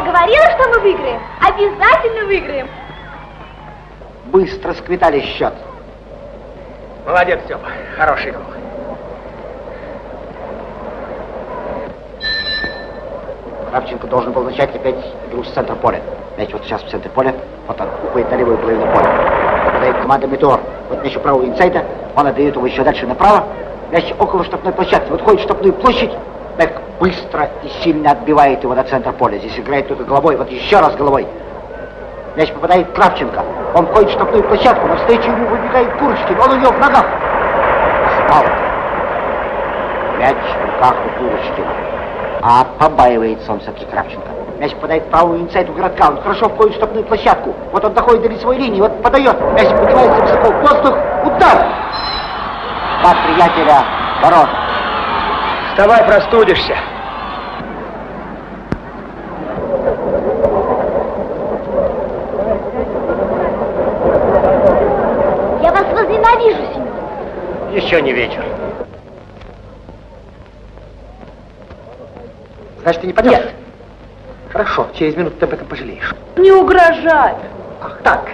я говорила, что мы выиграем. Обязательно выиграем. Быстро сквитали счет. Молодец, Степа. Хороший гол. Кравченко должен был начать опять игру с центра поля. Мяч вот сейчас в центре поля, вот он уходит на левую половину поля. Попадает команда Метеор. Вот мяч у правого инсайта, он отдает его еще дальше направо. Мяч около штрафной площадки, вот ходит в штрафную площадь. Бэк быстро и сильно отбивает его до центра поля. Здесь играет только головой, вот еще раз головой. Мяч попадает Кравченко. Он входит в штрафную площадку, навстречу ему выбегает Курочкин. Он у него в ногах. Спал. Мяч в руках у Курочкина. А побаивается он все-таки Кравченко. Мяч попадает в правую инсайду городка. Он хорошо входит в штабную площадку. Вот он доходит до лицевой линии. Вот подает. Мяч поднимается высоко в воздух. Удар! Два приятеля ворот. Вставай, простудишься. Я вас возненавижу, Семен. Еще не вечер. Значит, ты не пойдешь? Нет. Хорошо, через минуту ты об этом пожалеешь. Не угрожай. Ах так.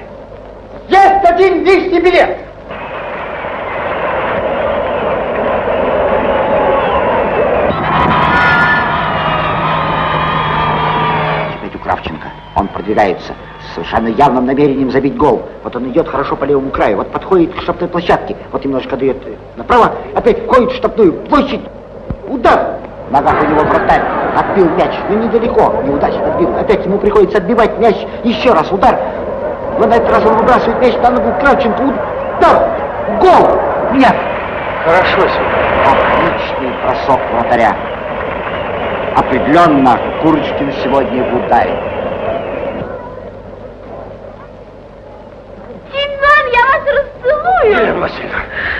Есть один лишний билет. Опять у Кравченко. Он продвигается с совершенно явным намерением забить гол. Вот он идет хорошо по левому краю, вот подходит к штабной площадке, вот немножко дает э, направо, опять входит в штабную площадь. Удар! В ногах у него вратарь. Отбил мяч, но недалеко, неудачно отбил. Опять ему приходится отбивать мяч. Еще раз удар. Но на этот раз он выбрасывает мяч на ногу Кравченко. Удар! Гол! Нет! Хорошо, Семен. Отличный бросок вратаря. Определенно, Курочкин сегодня в ударе. Семен, я вас расцелую. Елена Васильевна,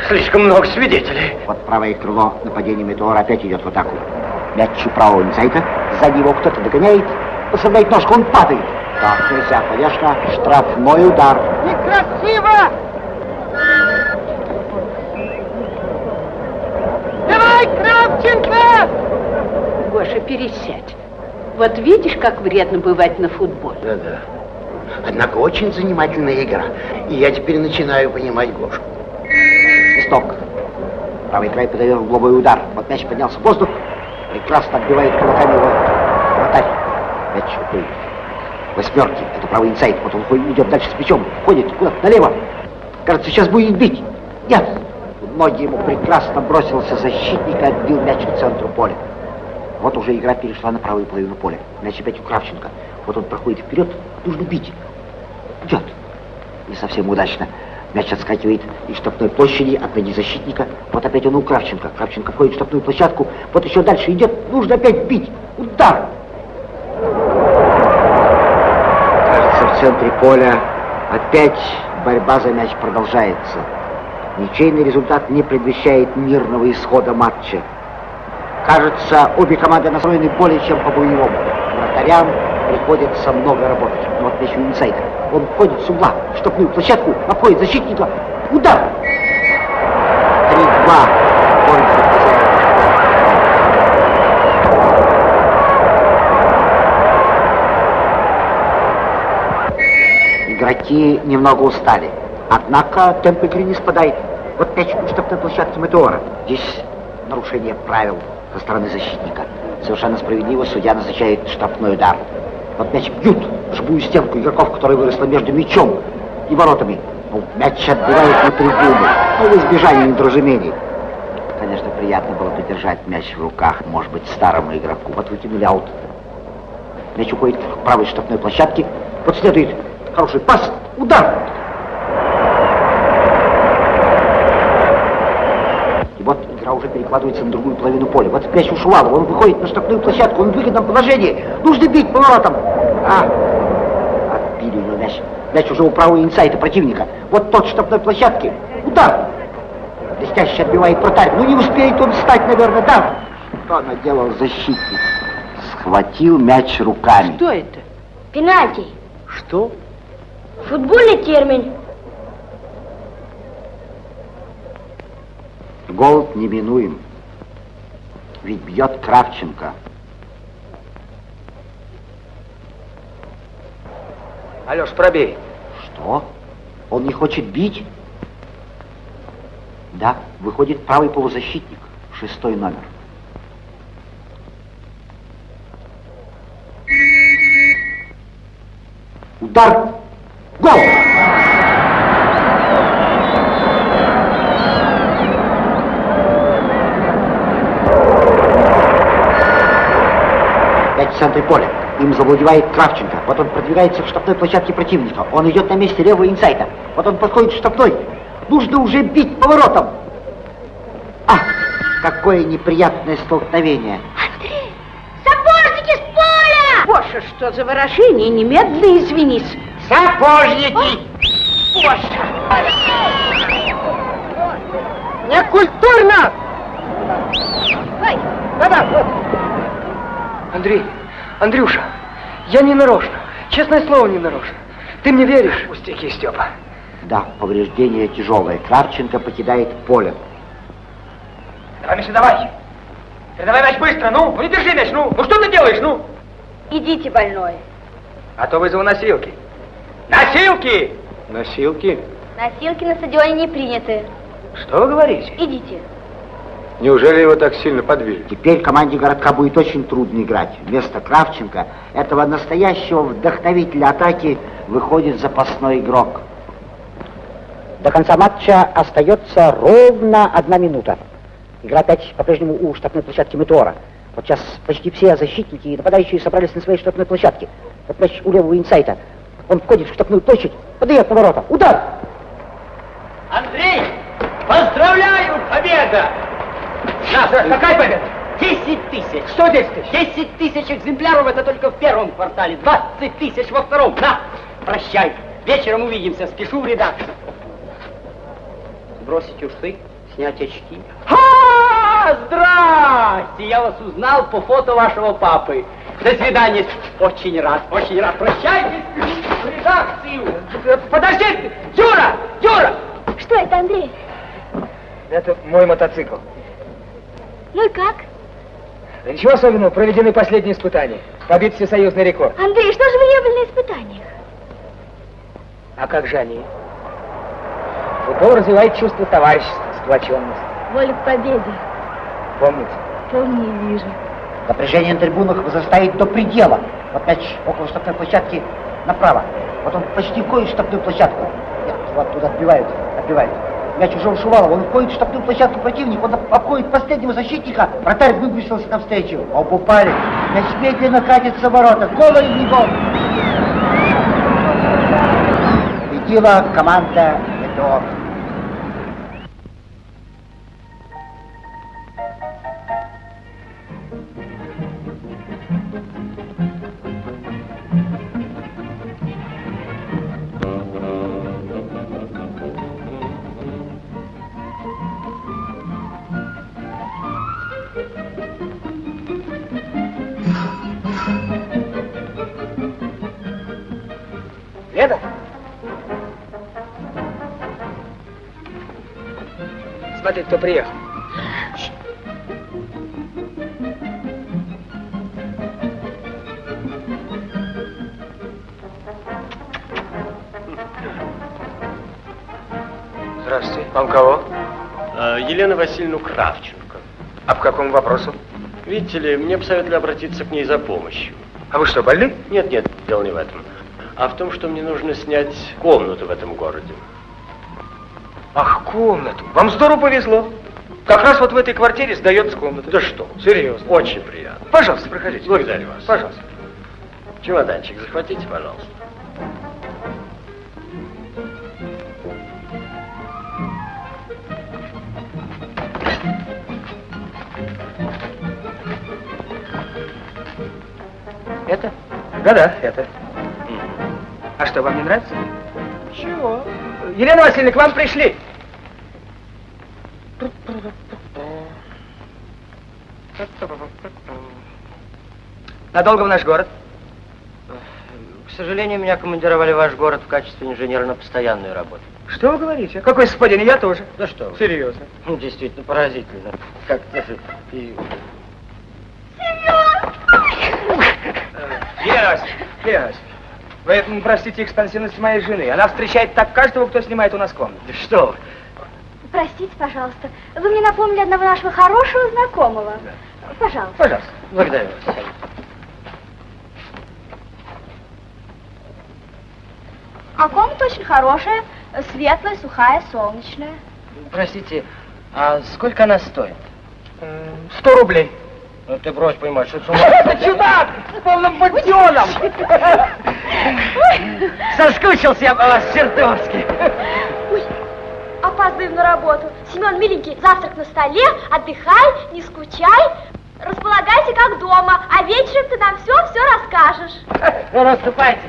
слишком много свидетелей. Вот правое крыло нападения Метеора опять идет в атаку. Мяч у правого инсайта, сзади его кто-то догоняет, поставляет ножку, он падает. Так нельзя, конечно, штрафной удар. Некрасиво! Давай, Кравченко! Гоша, пересядь. Вот видишь, как вредно бывать на футболе. Да-да. Однако очень занимательная игра. И я теперь начинаю понимать Гошу. Свисток. Правый край подает угловой удар. Вот мяч поднялся в воздух. Прекрасно отбивает кулаками его вратарь. Мяч уходит. Восьмерки. Это правый инсайд. Вот он идет дальше с мячом. Ходит куда-то налево. Кажется, сейчас будет бить. Нет. Ноги ему прекрасно бросился защитник и отбил мяч к центру поля. Вот уже игра перешла на правую половину поля. Мяч опять у Кравченко. Вот он проходит вперед, нужно бить. Идет. Не совсем удачно. Мяч отскакивает из штабной площади от ноги защитника. Вот опять он у Кравченко. Кравченко входит в штабную площадку. Вот еще дальше идет. Нужно опять бить. Удар. Кажется, в центре поля опять борьба за мяч продолжается. Ничейный результат не предвещает мирного исхода матча. Кажется, обе команды настроены более чем по-боевому. Вратарям приходится много работать. Но вот еще инсайдер. Он входит с угла в штрафную площадку, обходит защитника. Удар! 3-2 в пользу хозяина. Игроки немного устали. Однако темп игры не спадает. Вот мяч у штабной площадки Метеора. Здесь нарушение правил со стороны защитника. Совершенно справедливо судья назначает штрафной удар. Вот мяч бьют живую стенку игроков, которая выросла между мячом и воротами. Ну, мяч отбивает на трибуну, ну, в избежание недоразумений. Конечно, приятно было бы держать мяч в руках, может быть, старому игроку. Вот выкинули аут. Мяч уходит к правой штрафной площадке. Вот следует хороший пас, удар. И уже перекладывается на другую половину поля. Вот мяч у Шувалова, он выходит на штрафную площадку, он в выгодном положении. Нужно бить поворотом. А, отбили у него мяч. Мяч уже у правого инсайта противника. Вот тот штрафной площадки. Удар. Блестяще отбивает вратарь. Ну не успеет он встать, наверное, да? Что наделал защитник? Схватил мяч руками. Что это? Пенальти. Что? Футбольный термин. Гол неминуем. Ведь бьет Кравченко. Алеш, пробей. Что? Он не хочет бить? Да, выходит правый полузащитник, шестой номер. Удар! Гол! В центре поля. Им завладевает Кравченко. Вот он продвигается к штабной площадке противника. Он идет на месте левого инсайта. Вот он подходит к штабной. Нужно уже бить поворотом. А, какое неприятное столкновение. Сапожники с поля! Боже, что за выражение? Немедленно извинись. Сапожники! Боже! Некультурно! Ой, Да-да, вот. Андрей, Андрюша, я не нарочно. Честное слово, не нарочно. Ты мне веришь? Пустяки, Степа. Да, повреждение тяжелое. Кравченко покидает поле. Давай, Миша, давай. Передавай мяч быстро, ну. Ну не держи мяч, ну. Ну что ты делаешь, ну? Идите, больной. А то вызову носилки. Носилки! Носилки? Носилки на стадионе не приняты. Что вы говорите? Идите. Неужели его так сильно подбили? Теперь команде городка будет очень трудно играть. Вместо Кравченко, этого настоящего вдохновителя атаки, выходит запасной игрок. До конца матча остается ровно одна минута. Игра опять по-прежнему у штабной площадки Метеора. Вот сейчас почти все защитники и нападающие собрались на своей штабной площадке. Вот мяч у левого инсайта. Он входит в штабную площадь, подает на ворота. Удар! Андрей, поздравляю, победа! На, какая победа? 10 тысяч. Что 10 тысяч? 10 тысяч экземпляров это только в первом квартале, 20 тысяч во втором. На, прощай. Вечером увидимся, спешу в редакцию. Бросить усы, снять очки. А, здрасте! Я вас узнал по фото вашего папы. До свидания. Очень рад, очень рад. Прощайте, спешу в редакцию. Подожди! Юра! Юра! Что это, Андрей? Это мой мотоцикл. Ну и как? Да ничего особенного, проведены последние испытания. Побит всесоюзный рекорд. Андрей, что же вы не были на испытаниях? А как же они? Футбол развивает чувство товарищества, сплоченности. Воля к победе. Помните? Помню и вижу. Напряжение на трибунах возрастает до предела. Вот мяч около штабной площадки направо. Вот он почти входит в штабную площадку. Нет, вот туда отбивают, отбивают. Мяч уже у Шувалова, он входит в штабную площадку противника, он обходит последнего защитника. Вратарь выбросился навстречу. Оба упали. Мяч медленно катится в ворота. Гол или не гол? Победила команда Метеор. Кто приехал. Здравствуйте. Вам кого? А, Елена Васильевна Кравченко. А по какому вопросу? Видите ли, мне посоветовали обратиться к ней за помощью. А вы что, больны? Нет, нет, дело не в этом. А в том, что мне нужно снять комнату в этом городе. Ах, комнату. Вам здорово повезло. Как раз вот в этой квартире сдается комната. Да что? Серьезно. Очень приятно. Пожалуйста, проходите. Благодарю вас. Пожалуйста. Чемоданчик захватите, пожалуйста. Это? Да-да, это. А что, вам не нравится? Чего? Елена Васильевна, к вам пришли. Надолго в наш город? К сожалению, меня командировали в ваш город в качестве инженера на постоянную работу. Что вы говорите? Какой совпадение? Я тоже. Да что вы. Серьезно. Ну, Действительно поразительно. Как даже и... Елена Васильевна, вы простите экспансивность моей жены. Она встречает так каждого, кто снимает у нас комнату. Да что вы. Простите, пожалуйста, вы мне напомнили одного нашего хорошего знакомого. Пожалуйста. Пожалуйста. Благодарю вас. А комната очень хорошая, светлая, сухая, солнечная. Простите, а сколько она стоит? Сто рублей. Ну ты брось понимать, что с ума. Это чудак с полным подъемом. Соскучился я по вас чертовски. Опаздываем на работу. Семен, миленький, завтрак на столе, отдыхай, не скучай. Располагайся как дома, а вечером ты нам все-все расскажешь. Ну, наступайте.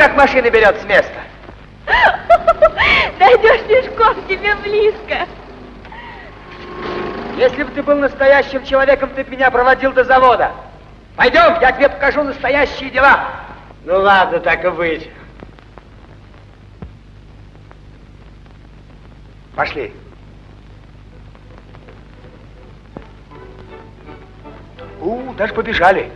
Как машина берет с места? Дойдешь пешком, тебе близко. Если бы ты был настоящим человеком, ты б меня проводил до завода. Пойдем, я тебе покажу настоящие дела. Ну ладно, так и быть. Пошли. У, даже побежали.